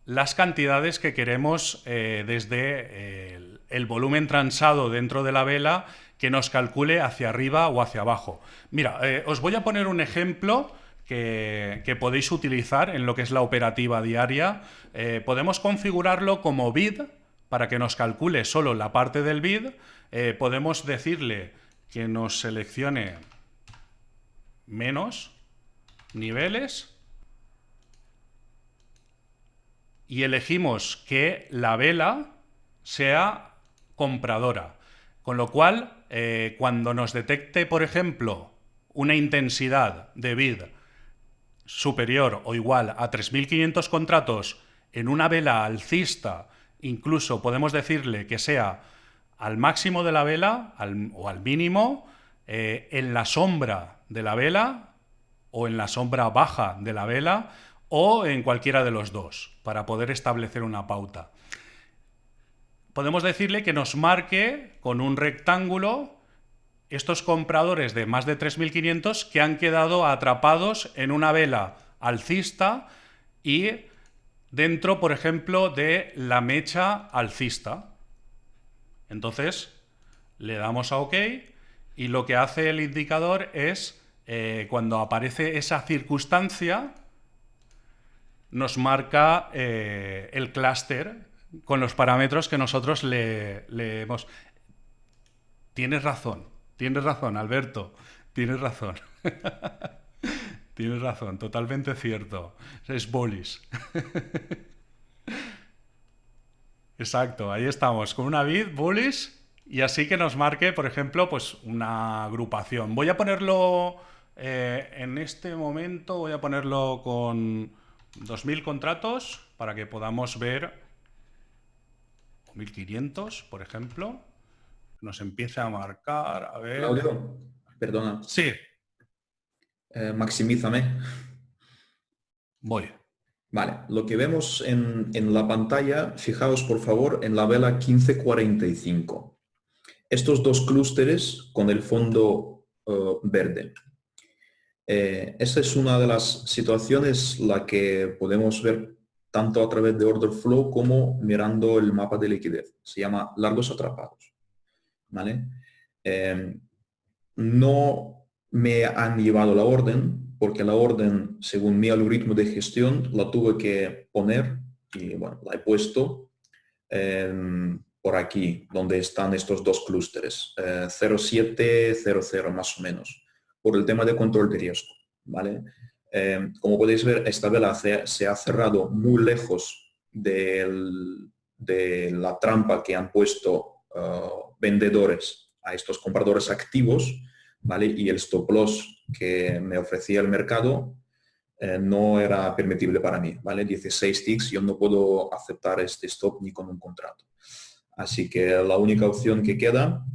las cantidades que queremos eh, desde el, volumen transado dentro de la vela que nos calcule hacia arriba o hacia abajo. Mira, eh, os voy a poner un ejemplo que, que, podéis utilizar en lo que es la operativa diaria. podemos configurarlo como bid para que nos calcule solo la parte del bid. podemos decirle que nos seleccione menos niveles y elegimos que la vela sea compradora. Con lo cual, eh, cuando nos detecte, por ejemplo, una intensidad de bid superior o igual a 3.500 contratos en una vela alcista, incluso podemos decirle que sea al máximo de la vela o al mínimo, eh, en la sombra de la vela o en la sombra baja de la vela o en cualquiera de los dos, para poder establecer una pauta. Podemos decirle que nos marque con un rectángulo estos compradores de más de 3.500 que han quedado atrapados en una vela alcista y dentro, por ejemplo, de la mecha alcista. Entonces, le damos a OK y lo que hace el indicador es, eh, cuando aparece esa circunstancia, nos marca eh, el clúster con los parámetros que nosotros le, hemos... Tienes razón, tienes razón, Alberto, tienes razón. tienes razón, totalmente cierto. Es bolis. Exacto, ahí estamos, con una vid, bullish, y así que nos marque, por ejemplo, pues una agrupación. Voy a ponerlo eh, en este momento, voy a ponerlo con 2.000 contratos para que podamos ver, 1.500, por ejemplo, nos empiece a marcar, a ver... Claudio, perdona. Sí. Eh, maximízame. Voy. Vale, lo que vemos en, la pantalla, fijaos por favor en la vela 1545. Estos dos clústeres con el fondo eh, verde. Eh, esa es una de las situaciones la que podemos ver tanto a través de order flow como mirando el mapa de liquidez. Se llama largos atrapados. ¿Vale? Em, no me han llevado la orden porque la orden, según mi algoritmo de gestión, la tuve que poner y bueno, la he puesto em, por aquí, donde están estos dos clústeres, 0700 eh, más o menos, por el tema de control de riesgo. ¿vale? Em, como podéis ver, esta vela se, ha cerrado muy lejos de la trampa que han puesto uh, vendedores a estos compradores activos, ¿vale? Y el stop loss que me ofrecía el mercado eh, no era permitible para mí, ¿vale? 16 ticks, yo no puedo aceptar este stop ni con un contrato. Así que la única opción que queda,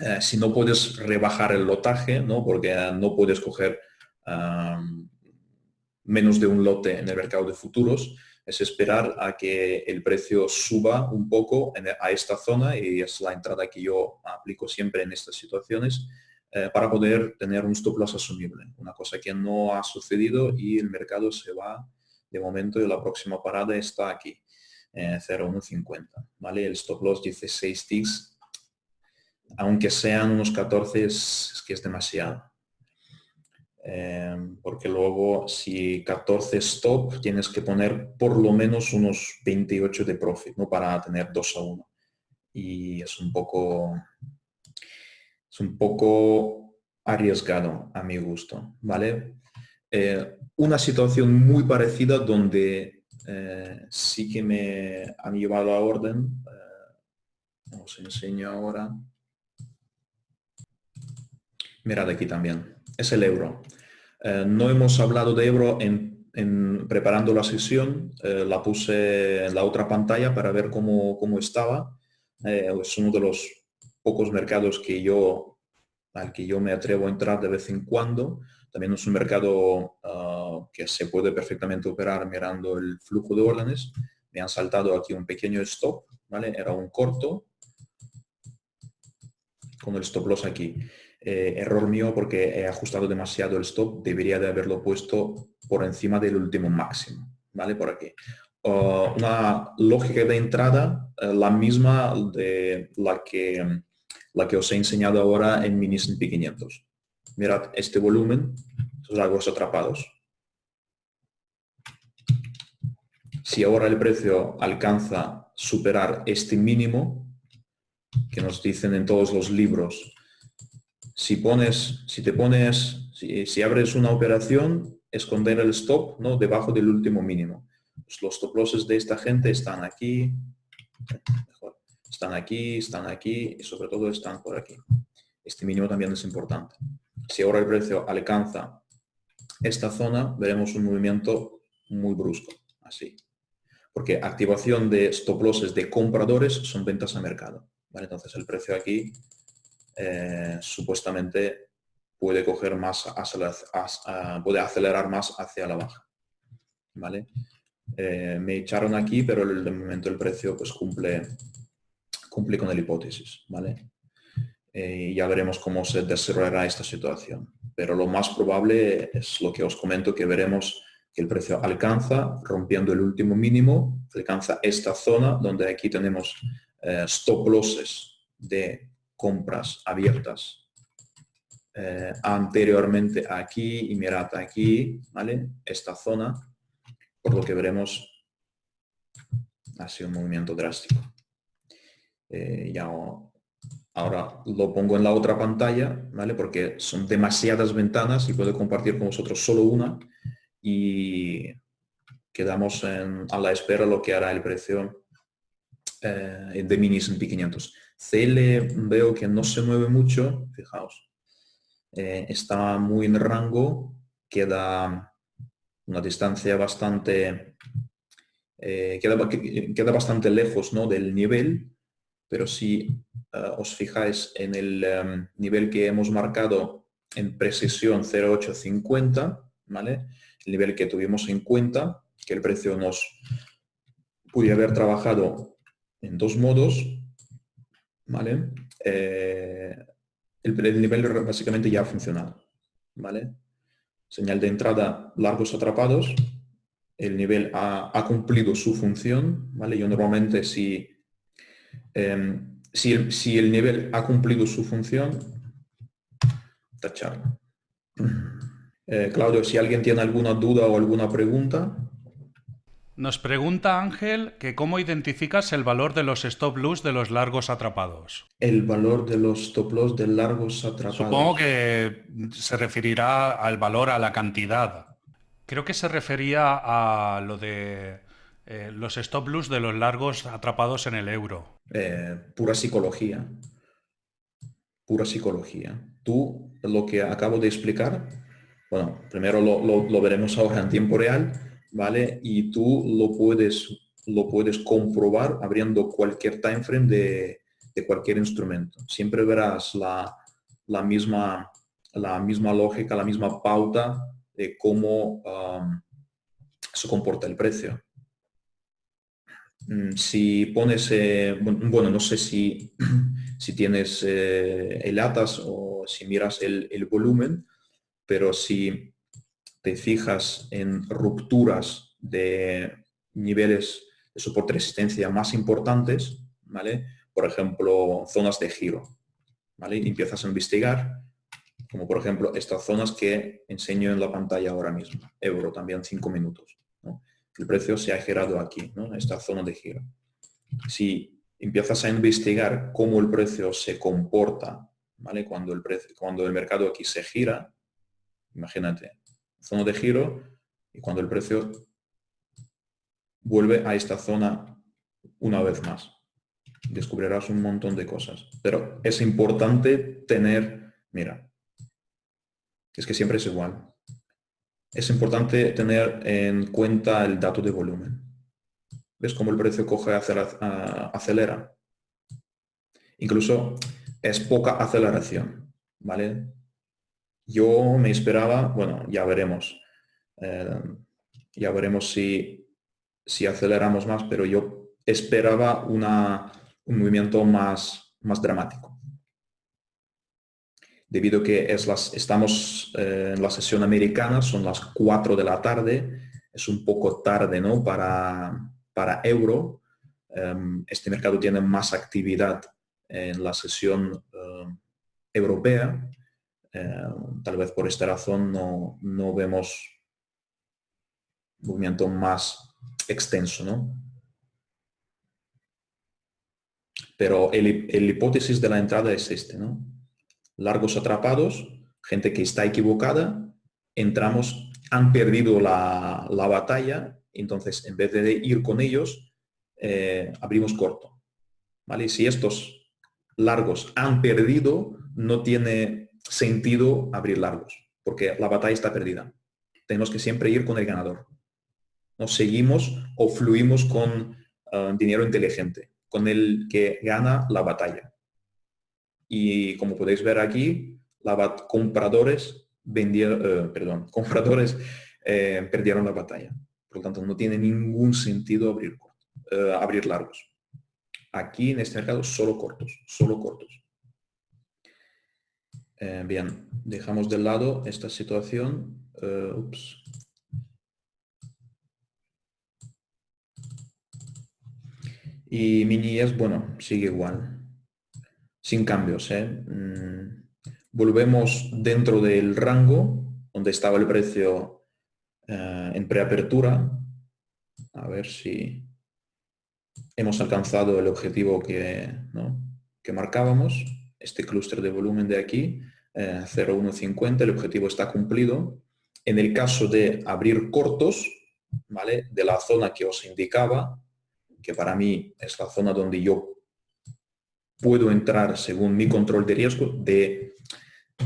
eh, si no puedes rebajar el lotaje, ¿no? Porque no puedes coger menos de un lote en el mercado de futuros, es esperar a que el precio suba un poco a esta zona y es la entrada que yo aplico siempre en estas situaciones eh, para poder tener un stop loss asumible. Una cosa que no ha sucedido y el mercado se va de momento y la próxima parada está aquí, eh, 0,150. ¿vale? El stop loss dice 6 ticks, aunque sean unos 14 es que es demasiado. Em, porque luego si 14 stop tienes que poner por lo menos unos 28 de profit, ¿no? Para tener 2 a 1. Y es un poco, es un poco arriesgado a mi gusto, ¿vale? Eh, una situación muy parecida donde eh, sí que me han llevado a orden, eh, os enseño ahora. Mirad aquí también, es el euro. Eh, no hemos hablado de euro en, preparando la sesión, eh, la puse en la otra pantalla para ver cómo, estaba. Eh, es uno de los pocos mercados que yo, al que yo me atrevo a entrar de vez en cuando. También es un mercado ah, que se puede perfectamente operar mirando el flujo de órdenes. Me han saltado aquí un pequeño stop, ¿vale? Era un corto con el stop loss aquí. Eh, error mío porque he ajustado demasiado el stop, debería de haberlo puesto por encima del último máximo, ¿vale? Por aquí. una lógica de entrada, eh, la misma de la que, la que os he enseñado ahora en mini P500. Mirad este volumen, estos largos atrapados. Si ahora el precio alcanza superar este mínimo, que nos dicen en todos los libros si pones, si te pones, si, abres una operación, esconder el stop ¿no? debajo del último mínimo. Pues los stop losses de esta gente están aquí, están aquí, están aquí y sobre todo están por aquí. Este mínimo también es importante. Si ahora el precio alcanza esta zona, veremos un movimiento muy brusco, así. Porque activación de stop losses de compradores son ventas a mercado. Entonces el precio aquí eh, supuestamente puede coger más, puede acelerar más hacia la baja. ¿Vale? Eh, me echaron aquí, pero de momento el precio pues cumple, cumple con la hipótesis. ¿vale? Eh, ya veremos cómo se desarrollará esta situación. Pero lo más probable es lo que os comento, que veremos que el precio alcanza, rompiendo el último mínimo, alcanza esta zona donde aquí tenemos stop losses de compras abiertas eh, anteriormente aquí y mirad aquí, ¿vale? Esta zona, por lo que veremos, ha sido un movimiento drástico. Eh, ya ahora lo pongo en la otra pantalla, ¿vale? Porque son demasiadas ventanas y puedo compartir con vosotros solo una y quedamos a la espera lo que hará el precio eh, de minis en P500. CL veo que no se mueve mucho, fijaos, eh, está muy en rango, queda una distancia bastante, eh, queda, bastante lejos ¿no? del nivel, pero si eh, os fijáis en el em, nivel que hemos marcado en precisión 0.850, ¿vale? el nivel que tuvimos en cuenta, que el precio nos puede haber trabajado en dos modos, ¿vale? Eh, el, nivel básicamente ya ha funcionado, ¿vale? Señal de entrada, largos atrapados, el nivel ha, cumplido su función, ¿vale? Yo normalmente si, em, si, el, nivel ha cumplido su función, tachar. Eh, Claudio, si alguien tiene alguna duda o alguna pregunta. Nos pregunta Ángel que cómo identificas el valor de los stop loss de los largos atrapados. El valor de los stop loss de largos atrapados. Supongo que se referirá al valor a la cantidad. Creo que se refería a lo de eh, los stop loss de los largos atrapados en el euro. Eh, pura psicología. Pura psicología. Tú, lo que acabo de explicar, bueno, primero lo veremos ahora en tiempo real, ¿vale? Y tú lo puedes, lo puedes comprobar abriendo cualquier time frame de, cualquier instrumento. Siempre verás la, misma, la misma lógica, la misma pauta de cómo um, se comporta el precio. Mm, si pones, eh, bueno, no sé si, si tienes eh, el ATAS o si miras el, el volumen, pero si te fijas en rupturas de niveles de soporte resistencia más importantes, ¿vale? Por ejemplo, zonas de giro, ¿vale? Y empiezas a investigar, como por ejemplo estas zonas que enseño en la pantalla ahora mismo, euro también 5 minutos. El precio se ha girado aquí, ¿no? Esta zona de giro. Si empiezas a investigar cómo el precio se comporta, ¿vale? Cuando el, precio, cuando el mercado aquí se gira, imagínate, zona de giro y cuando el precio vuelve a esta zona una vez más. Descubrirás un montón de cosas. Pero es importante tener, mira, es que siempre es igual. Es importante tener en cuenta el dato de volumen. ¿Ves cómo el precio coge, acelera? Incluso es poca aceleración, ¿vale? Yo me esperaba, bueno, ya veremos, eh, ya veremos si, si, aceleramos más, pero yo esperaba una, un movimiento más, más dramático. Debido a que es las, estamos eh, en la sesión americana, son las 4 de la tarde, es un poco tarde ¿no? para, para euro. Em, este mercado tiene más actividad en la sesión eh, europea eh, tal vez por esta razón no, no vemos movimiento más extenso, ¿no? Pero el, hipótesis de la entrada es este, ¿no? Largos atrapados, gente que está equivocada, entramos, han perdido la, batalla, entonces en vez de ir con ellos, eh, abrimos corto. ¿Vale? Si estos largos han perdido, no tiene sentido abrir largos, porque la batalla está perdida. Tenemos que siempre ir con el ganador. Nos seguimos o fluimos con ah, dinero inteligente, con el que gana la batalla. Y como podéis ver aquí, la compradores vendieron, eh, perdón, compradores eh, perdieron la batalla. Por lo tanto, no tiene ningún sentido abrir, eh, abrir largos. Aquí en este mercado solo cortos, solo cortos. Eh, bien, dejamos de lado esta situación. Eh, y mi es, bueno, sigue igual. Sin cambios. ¿eh? Mm, volvemos dentro del rango donde estaba el precio en preapertura. A ver si hemos alcanzado el objetivo que, que marcábamos este clúster de volumen de aquí, 0,150, eh, el objetivo está cumplido. En el caso de abrir cortos, ¿vale? De la zona que os indicaba, que para mí es la zona donde yo puedo entrar según mi control de riesgo de,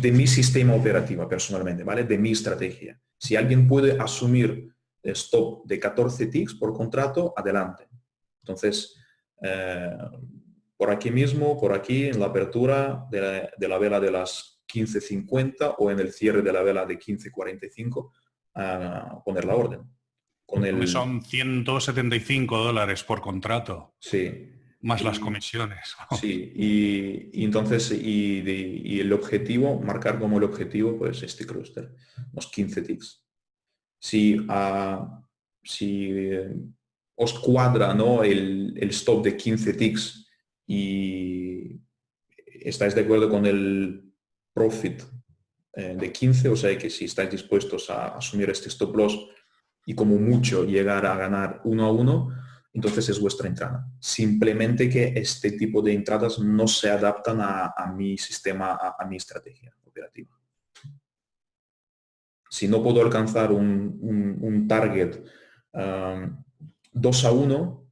de mi sistema operativo personalmente, ¿vale? De mi estrategia. Si alguien puede asumir stop de 14 ticks por contrato, adelante. Entonces, eh, por aquí mismo, por aquí, en la apertura de la, vela de las 15.50 o en el cierre de la vela de 15.45, a poner la orden. Con el... Son 175 dólares por contrato. Sí. Más las comisiones. Sí, y, entonces, y, el objetivo, marcar como el objetivo, pues este clúster, los 15 ticks. Si si eh, os cuadra ¿no? el, stop de 15 ticks y estáis de acuerdo con el profit eh, de 15, o sea que si estáis dispuestos a asumir este stop loss y como mucho llegar a ganar uno a uno, entonces es vuestra entrada. Simplemente que este tipo de entradas no se adaptan a, mi sistema, a, mi estrategia operativa. Si no puedo alcanzar un, target 2 um, a 1,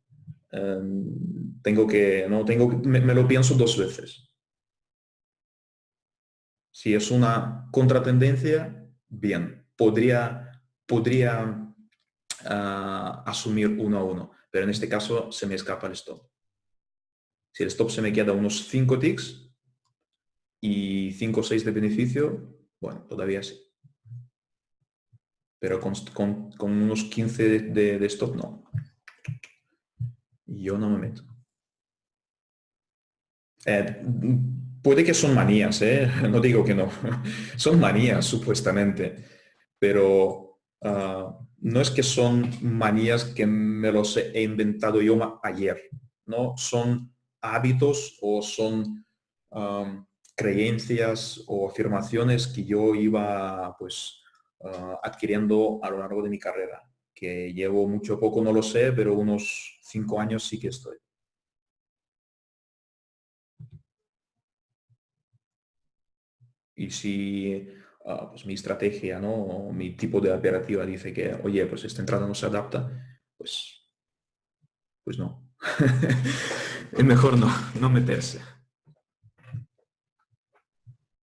um, tengo que, no, tengo, me, me, lo pienso dos veces. Si es una contratendencia, bien, podría, podría uh, asumir uno a uno pero en este caso se me escapa el stop. Si el stop se me queda unos 5 ticks y 5 o 6 de beneficio, bueno, todavía sí. Pero con, unos 15 de, stop no. Yo no me meto. Eh, puede que son manías, ¿eh? no digo que no. son manías, supuestamente. Pero ah, no es que son manías que me los he inventado yo ayer, ¿no? Son hábitos o son creencias o afirmaciones que yo iba pues ah, adquiriendo a lo largo de mi carrera, que llevo mucho poco, no lo sé, pero unos cinco años sí que estoy. Y si Ah, pues mi estrategia, ¿no? mi tipo de operativa dice que, oye, pues esta entrada no se adapta, pues, pues no. es mejor no, no meterse.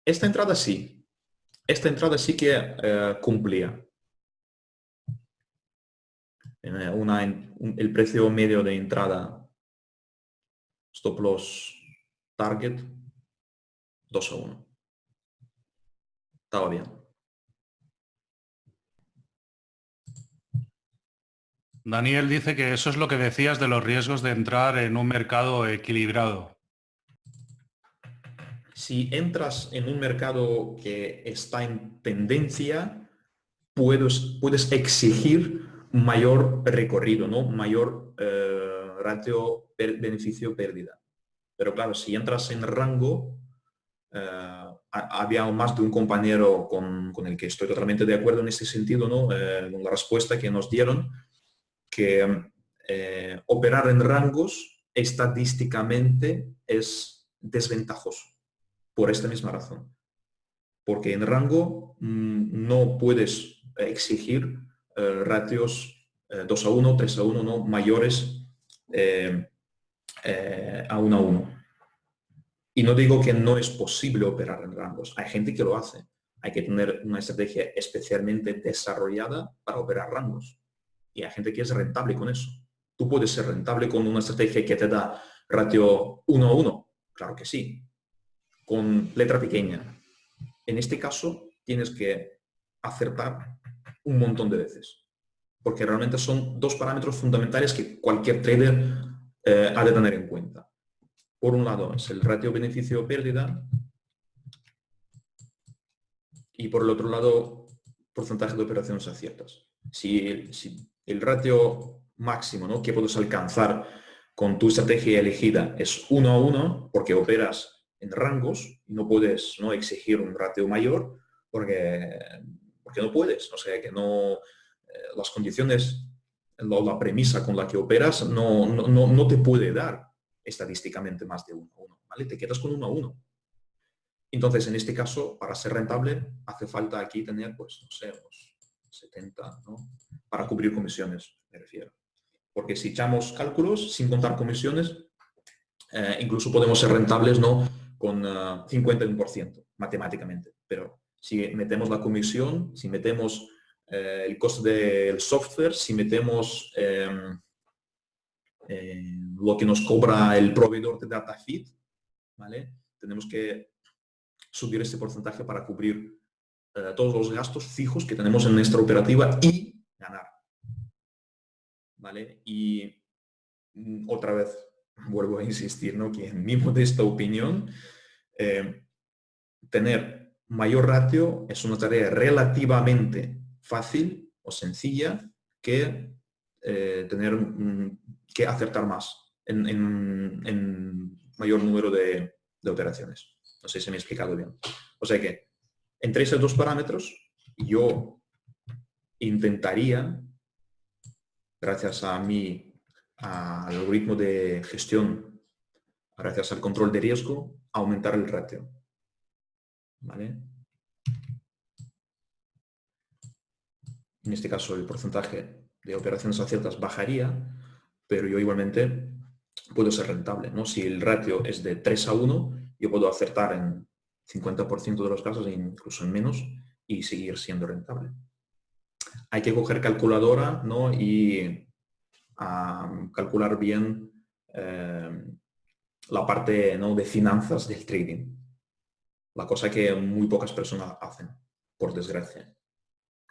Esta entrada sí. Esta entrada sí que eh, cumplía. Eh, una, el precio medio de entrada stop loss target 2 a 1 estaba bien. Daniel dice que eso es lo que decías de los riesgos de entrar en un mercado equilibrado. Si entras en un mercado que está en tendencia, puedes, puedes exigir mayor recorrido, ¿no? mayor eh, ratio beneficio-pérdida. Pero claro, si entras en rango, eh, había más de un compañero con, el que estoy totalmente de acuerdo en este sentido, ¿no? Eh, con la respuesta que nos dieron, que eh, operar en rangos estadísticamente es desventajoso, por esta misma razón. Porque en rango mm, no puedes exigir ratios 2 a 1, 3 a 1, ¿no? mayores a 1 a 1. Y no digo que no es posible operar en rangos. Hay gente que lo hace. Hay que tener una estrategia especialmente desarrollada para operar rangos. Y hay gente que es rentable con eso. ¿Tú puedes ser rentable con una estrategia que te da ratio 1 a 1? Claro que sí. Con letra pequeña. En este caso, tienes que acertar un montón de veces. Porque realmente son dos parámetros fundamentales que cualquier trader eh, ha de tener en cuenta. Por un lado es el ratio beneficio-pérdida y por el otro lado porcentaje de operaciones aciertas. Si, si el ratio máximo ¿no? que puedes alcanzar con tu estrategia elegida es 1 a 1 porque operas en rangos no puedes ¿no? exigir un ratio mayor porque, porque no puedes. O sea que no, eh, las condiciones, la, la, premisa con la que operas no, no, no te puede dar estadísticamente más de 1 a 1, ¿vale? Te quedas con 1 a 1. Entonces, en este caso, para ser rentable, hace falta aquí tener, pues, no sé, unos 70, ¿no? Para cubrir comisiones, me refiero. Porque si echamos cálculos sin contar comisiones, eh, incluso podemos ser rentables, ¿no? Con uh, eh, 51% matemáticamente. Pero si metemos la comisión, si metemos eh, el coste del software, si metemos em, eh, lo que nos cobra el proveedor de data feed, ¿vale? Tenemos que subir este porcentaje para cubrir eh, todos los gastos fijos que tenemos en nuestra operativa y ganar. ¿Vale? Y mm, otra vez vuelvo a insistir, ¿no? Que en mi modesta opinión, eh, tener mayor ratio es una tarea relativamente fácil o sencilla que eh, tener que acertar más en, mayor número de, operaciones. No sé si me he explicado bien. O sea que entre esos dos parámetros yo intentaría, gracias a mi al algoritmo de gestión, gracias al control de riesgo, aumentar el ratio. ¿Vale? En este caso el porcentaje de operaciones aciertas bajaría, pero yo igualmente puedo ser rentable. ¿no? Si el ratio es de 3 a 1, yo puedo acertar en 50% de los casos, e incluso en menos, y seguir siendo rentable. Hay que coger calculadora ¿no? y calcular bien eh, la parte ¿no? de finanzas del trading. La cosa que muy pocas personas hacen, por desgracia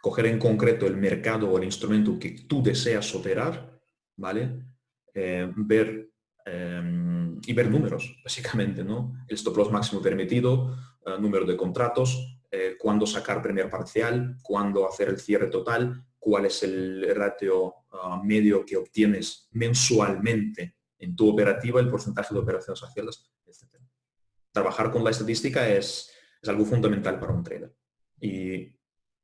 coger en concreto el mercado o el instrumento que tú deseas operar, ¿vale? Eh, ver em, y ver números, básicamente, ¿no? El stop loss máximo permitido, eh, número de contratos, eh, cuándo sacar primer parcial, cuándo hacer el cierre total, cuál es el ratio medio que obtienes mensualmente en tu operativa, el porcentaje de operaciones aciertas. Trabajar con la estadística es, es algo fundamental para un trader. Y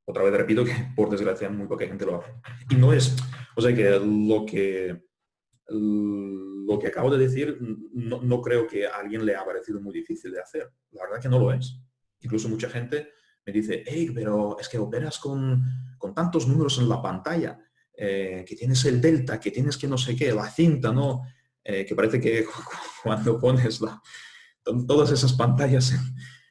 otra vez repito que por desgracia muy poca gente lo hace. Y no es, o sea que lo que, lo que acabo de decir no, creo que a alguien le ha parecido muy difícil de hacer. La verdad que no lo es. Incluso mucha gente me dice, hey, pero es que operas con, con tantos números en la pantalla, eh, que tienes el delta, que tienes que no sé qué, la cinta, ¿no? Eh, que parece que cuando pones la, todas esas pantallas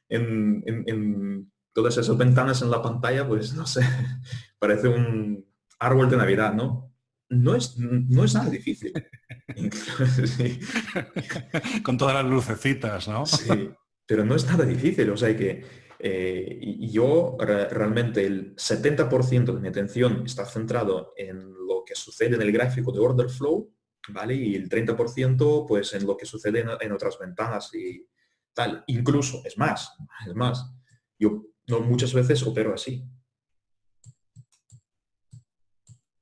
en, en todas esas ventanas en la pantalla, pues no sé, parece un árbol de Navidad, ¿no? No es, no es nada difícil. Con todas las lucecitas, ¿no? Sí, pero no es nada difícil. O sea que eh, yo realmente el 70% de mi atención está centrado en lo que sucede en el gráfico de order flow, ¿vale? Y el 30% pues en lo que sucede en, en otras ventanas y tal. Incluso, es más, es más, yo no, muchas veces opero así.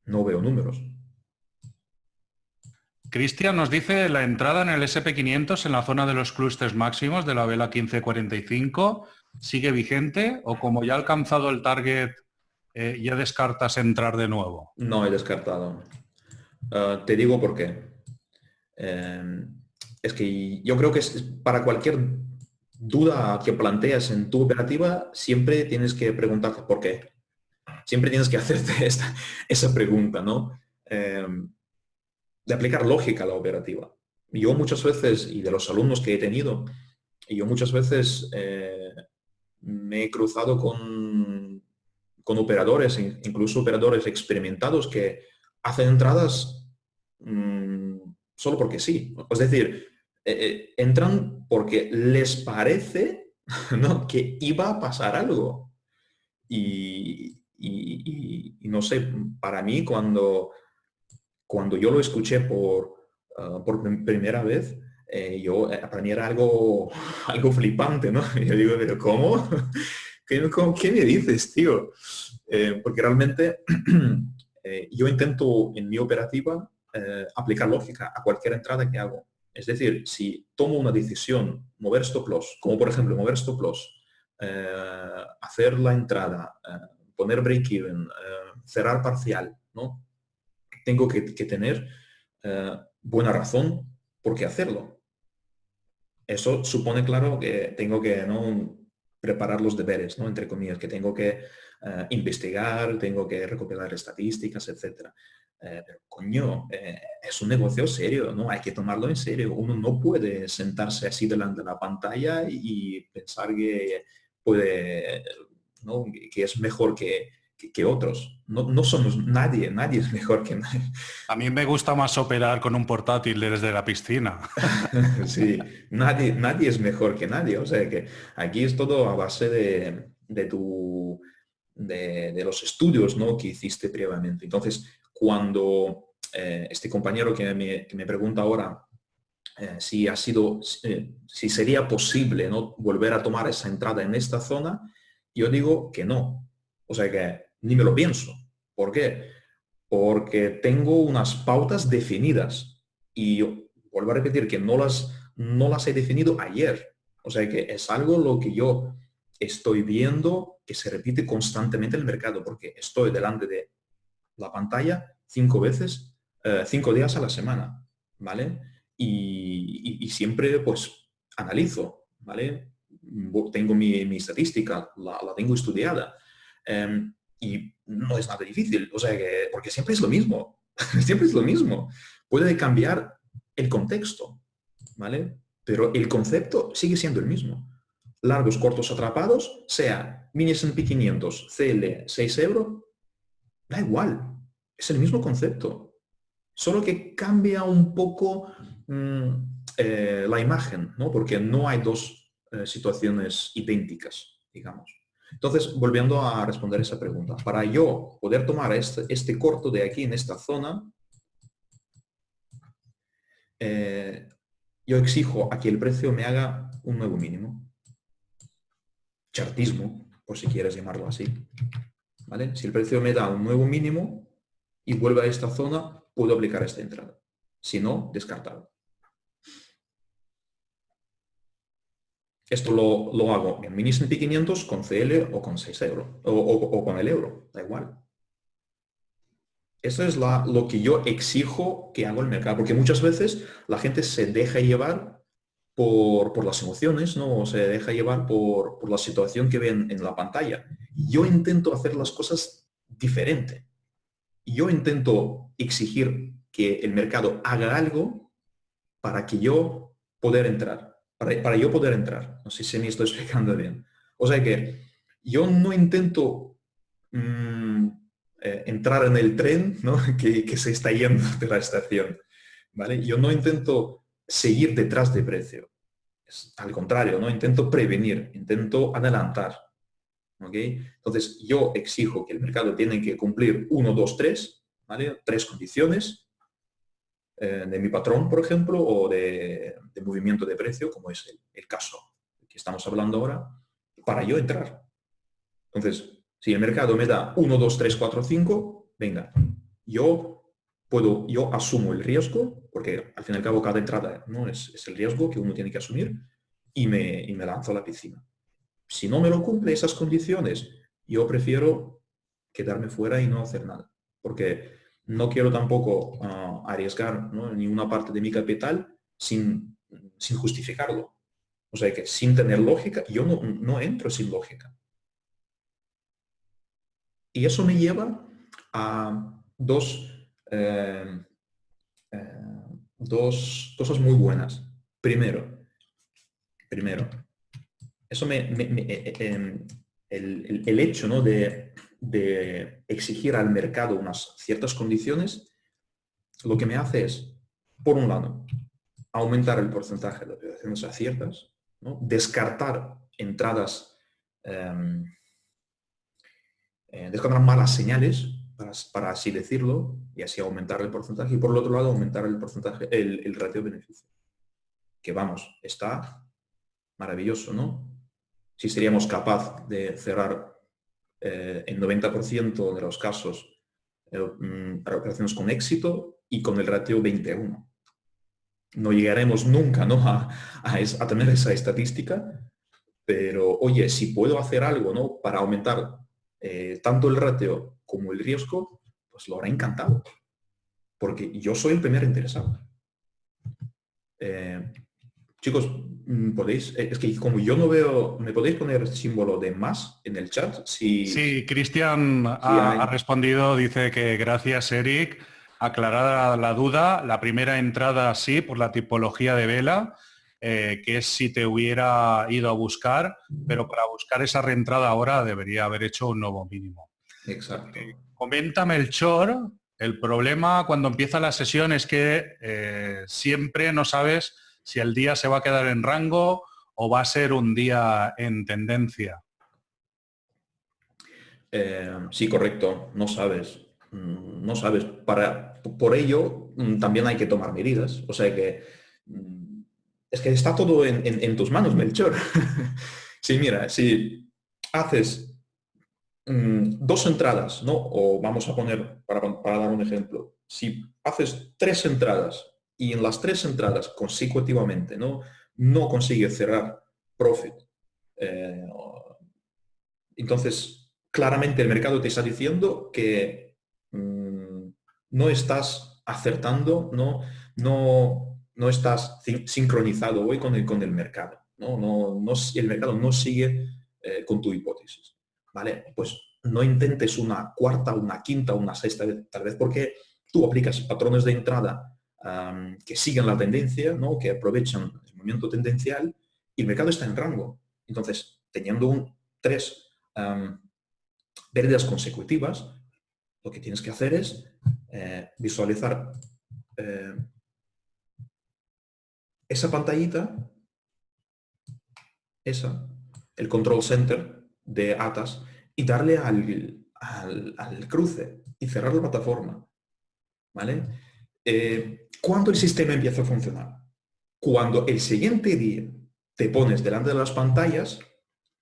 No veo números. Cristian nos dice la entrada en el SP500 en la zona de los clústeres máximos de la vela 1545 sigue vigente o como ya ha alcanzado el target eh, ya descartas entrar de nuevo? No he descartado. Ah, te digo por qué. Eh, es que yo creo que es para cualquier duda que planteas en tu operativa, siempre tienes que preguntarte por qué. Siempre tienes que hacerte esta, esa pregunta, ¿no? Em, de aplicar lógica a la operativa. Yo muchas veces, y de los alumnos que he tenido, yo muchas veces eh, me he cruzado con, con operadores, incluso operadores experimentados que hacen entradas mm, solo porque sí. Es decir, eh, eh, entran porque les parece ¿no? que iba a pasar algo. Y, no sé, para mí cuando, cuando yo lo escuché por, ah, por primera vez, eh, yo, para mí era algo, algo flipante, ¿no? yo digo, pero ¿cómo? ¿Qué, ¿qué me dices, tío? porque realmente yo intento en mi operativa aplicar lógica a cualquier entrada que hago. Es decir, si tomo una decisión, mover stop loss, como por ejemplo mover stop loss, eh, hacer la entrada, eh, poner break-even, eh, cerrar parcial, ¿no? Tengo que, tener buena razón por qué hacerlo. Eso supone, claro, que tengo que ¿no? preparar los deberes, ¿no? entre comillas, que tengo que investigar, tengo que recopilar estadísticas, etcétera. Eh, pero coño, eh, es un negocio serio, ¿no? Hay que tomarlo en serio. Uno no puede sentarse así delante de la pantalla y pensar que puede, ¿no? que es mejor que, que, otros. No, no, somos nadie, nadie es mejor que nadie. A mí me gusta más operar con un portátil desde la piscina. sí, nadie, nadie es mejor que nadie. O sea que aquí es todo a base de, de tu... De, los estudios ¿no? que hiciste previamente. Entonces, cuando eh, este compañero que me, pregunta ahora eh, si ha sido, eh, si sería posible ¿no? volver a tomar esa entrada en esta zona, yo digo que no. O sea que ni me lo pienso. ¿Por qué? porque tengo unas pautas definidas y vuelvo a repetir que no las, no las he definido ayer. O sea que es algo lo que yo estoy viendo que se repite constantemente en el mercado porque estoy delante de la pantalla cinco veces, eh, cinco días a la semana, ¿vale? Y, siempre pues analizo, ¿vale? Tengo mi, estadística, la, tengo estudiada. Em, y no es nada difícil, o sea que, porque siempre es lo mismo, siempre es lo mismo. Puede cambiar el contexto, ¿vale? Pero el concepto sigue siendo el mismo. Largos, cortos, atrapados, sea mini S&P 500, CL 6 euros, da igual, es el mismo concepto. Solo que cambia un poco mm, eh, la imagen, ¿no? Porque no hay dos eh, situaciones idénticas, digamos. Entonces, volviendo a responder esa pregunta, para yo poder tomar este, este corto de aquí en esta zona, eh, yo exijo a que el precio me haga un nuevo mínimo. Chartismo, por si quieres llamarlo así. ¿Vale? Si el precio me da un nuevo mínimo y vuelve a esta zona, puedo aplicar esta entrada. Si no, descartado. Esto lo, hago en mini S&P 500 con CL o con 6 euros, o, con el euro, da igual. Eso es lo que yo exijo que haga el mercado, porque muchas veces la gente se deja llevar por, las emociones, ¿no? Se deja llevar por, la situación que ven en la pantalla. Yo intento hacer las cosas diferente. Yo intento exigir que el mercado haga algo para que yo poder entrar para, yo poder entrar. No sé si me estoy explicando bien. O sea que yo no intento mm, eh, entrar en el tren que, se está yendo de la estación. ¿vale? Yo no intento seguir detrás de precio. al contrario, ¿no? intento prevenir, intento adelantar. Entonces, yo exijo que el mercado tiene que cumplir uno, dos, tres, ¿vale? tres condiciones eh, de mi patrón, por ejemplo, o de, movimiento de precio, como es el, caso que estamos hablando ahora, para yo entrar. Entonces, si el mercado me da 1, 2, 3, 4, 5, venga, yo puedo, yo asumo el riesgo, porque al fin y al cabo cada entrada ¿no? es, el riesgo que uno tiene que asumir, y me, y me lanzo a la piscina. Si no me lo cumple esas condiciones, yo prefiero quedarme fuera y no hacer nada. Porque no quiero tampoco ah, arriesgar ninguna parte de mi capital sin, sin, justificarlo. O sea que sin tener lógica, yo no, no entro sin lógica. Y eso me lleva a dos, eh, eh, dos cosas muy buenas. Primero, primero, eso me, eh, em, el, hecho ¿no? de exigir al mercado unas ciertas condiciones, lo que me hace es, por un lado, aumentar el porcentaje de operaciones aciertas, descartar entradas, em, eh, descartar malas señales, para, así decirlo, y así aumentar el porcentaje, y por el otro lado aumentar el porcentaje, el, el ratio beneficio. Que vamos, está maravilloso, ¿no? Si seríamos capaz de cerrar eh, en 90% de los casos eh, mm, operaciones con éxito y con el ratio 21. No llegaremos nunca ¿no? a, a, tener esa estadística, pero oye, si puedo hacer algo ¿no? para aumentar eh, tanto el ratio como el riesgo, pues lo hará encantado, porque yo soy el primer interesado. Chicos, mm, podéis, eh, es que como yo no veo, ¿me podéis poner el símbolo de más en el chat? Si, sí, Cristian ha, respondido, dice que gracias Eric, aclarada la duda, la primera entrada sí, por la tipología de vela, eh, que es si te hubiera ido a buscar, pero para buscar esa reentrada ahora debería haber hecho un nuevo mínimo. Exacto. Eh, coméntame el chor, el problema cuando empieza la sesión es que siempre no sabes si el día se va a quedar en rango o va a ser un día en tendencia. Eh, sí, correcto, no sabes. Mm, no sabes. Para, por ello mm, también hay que tomar medidas. O sea que mm, es que está todo en, tus manos, Melchor. sí, mira, si haces mm, dos entradas, ¿no? O vamos a poner, para, dar un ejemplo, si haces tres entradas y en las tres entradas consecutivamente no, no consigues cerrar profit, eh, entonces claramente el mercado te está diciendo que mm, no estás acertando, no, no, no estás sincronizado hoy con el, con el mercado. ¿no? No, no, el mercado no sigue eh, con tu hipótesis. ¿vale? Pues no intentes una cuarta, una quinta, una sexta tal vez porque tú aplicas patrones de entrada que siguen la tendencia, ¿no? que aprovechan el movimiento tendencial y el mercado está en rango. Entonces, teniendo un, tres pérdidas consecutivas, lo que tienes que hacer es eh, visualizar eh, esa pantallita, esa, el control center de ATAS, y darle al, al, cruce y cerrar la plataforma. ¿Vale? Eh, ¿Cuándo el sistema empieza a funcionar? Cuando el siguiente día te pones delante de las pantallas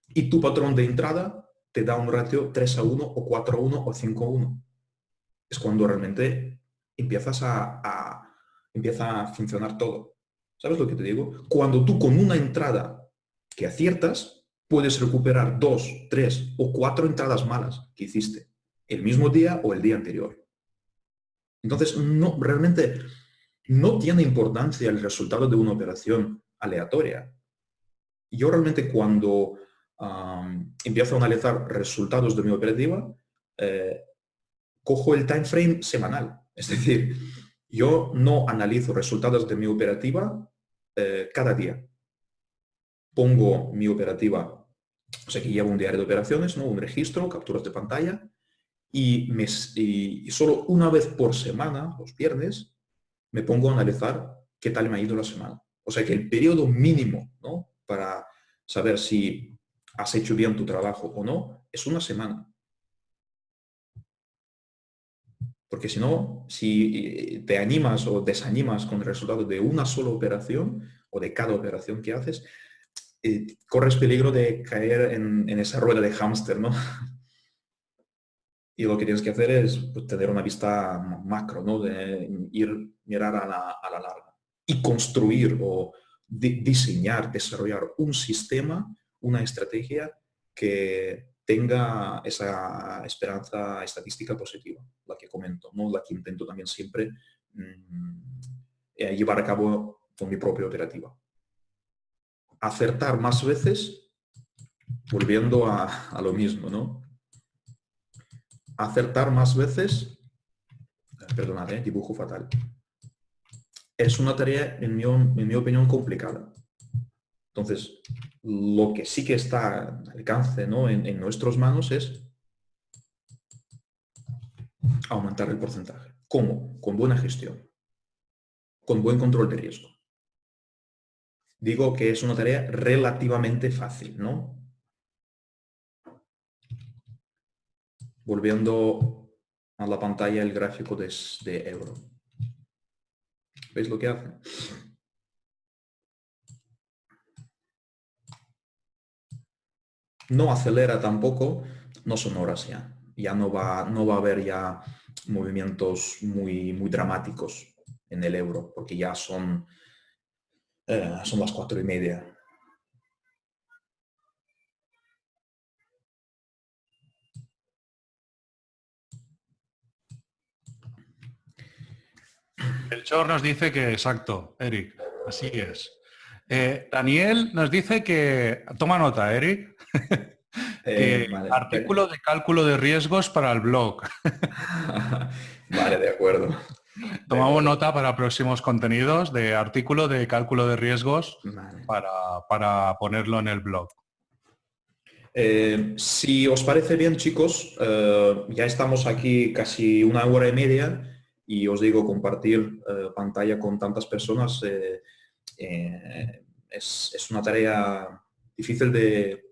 y tu patrón de entrada te da un ratio 3 a 1 o 4 a 1 o 5 a 1. Es cuando realmente empiezas a, empieza a funcionar todo. ¿Sabes lo que te digo? Cuando tú con una entrada que aciertas, puedes recuperar dos, tres o cuatro entradas malas que hiciste el mismo día o el día anterior. Entonces, no, realmente no tiene importancia el resultado de una operación aleatoria. Yo realmente cuando empiezo a analizar resultados de mi operativa, eh, cojo el time frame semanal. Es decir, yo no analizo resultados de mi operativa eh, cada día. Pongo mi operativa, o sea que llevo un diario de operaciones, ¿no? un registro, capturas de pantalla, y, me, y solo una vez por semana, los viernes, me pongo a analizar qué tal me ha ido la semana. O sea que el periodo mínimo ¿no? para saber si has hecho bien tu trabajo o no, es una semana. Porque si no, si te animas o desanimas con el resultado de una sola operación o de cada operación que haces, eh, corres peligro de caer en, esa rueda de hámster, ¿no? Y lo que tienes que hacer es pues, tener una vista macro, ¿no? De ir, mirar a la, larga. Y construir o diseñar, desarrollar un sistema una estrategia que tenga esa esperanza estadística positiva, la que comento, ¿no? la que intento también siempre mm, eh, llevar a cabo con mi propia operativa. Acertar más veces, volviendo a, lo mismo, ¿no? Acertar más veces, perdonad, ¿eh? dibujo fatal, es una tarea, en mi opinión, complicada. Entonces, lo que sí que está al alcance ¿no? en, nuestras manos es aumentar el porcentaje. ¿Cómo? Con buena gestión, con buen control de riesgo. Digo que es una tarea relativamente fácil, ¿no? Volviendo a la pantalla el gráfico de, de euro. ¿Veis lo que hace? No acelera tampoco, no son horas ya. Ya no va, no va a haber ya movimientos muy, muy dramáticos en el euro, porque ya son, eh, son las cuatro y media. El Chor nos dice que exacto, Eric, así es. Eh, Daniel nos dice que, toma nota, Eric, eh, artículo de cálculo de riesgos para el blog. vale, de acuerdo. Tomamos nota para próximos contenidos de artículo de cálculo de riesgos para, ponerlo en el blog. Eh, si os parece bien, chicos, ya estamos aquí casi una hora y media y os digo, compartir pantalla con tantas personas es, una tarea difícil de,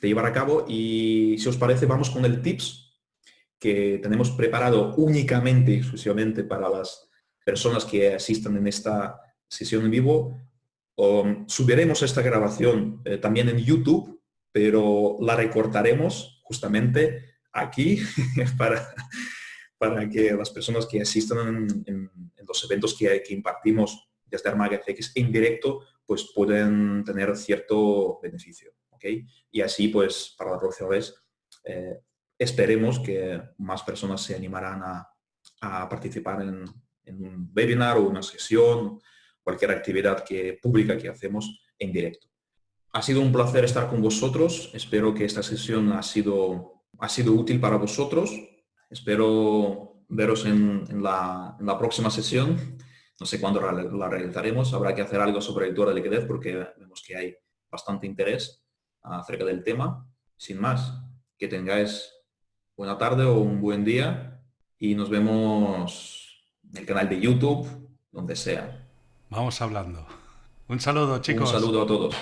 llevar a cabo y si os parece vamos con el tips que tenemos preparado únicamente y exclusivamente para las personas que asistan en esta sesión en vivo. subiremos esta grabación eh, también en YouTube pero la recortaremos justamente aquí para, para que las personas que asistan en, los eventos que, que impartimos desde Armaga FX en directo, pues pueden tener cierto beneficio. ¿okay? Y así, pues, para la próxima vez, eh, esperemos que más personas se animarán a, participar en, un webinar o una sesión, cualquier actividad que, pública que hacemos en directo. Ha sido un placer estar con vosotros. Espero que esta sesión ha sido, ha sido útil para vosotros. Espero veros en, la, próxima sesión. No sé cuándo la realizaremos. Habrá que hacer algo sobre el tour de liquidez porque vemos que hay bastante interés acerca del tema. Sin más, que tengáis buena tarde o un buen día y nos vemos en el canal de YouTube, donde sea. Vamos hablando. Un saludo, chicos. Un saludo a todos.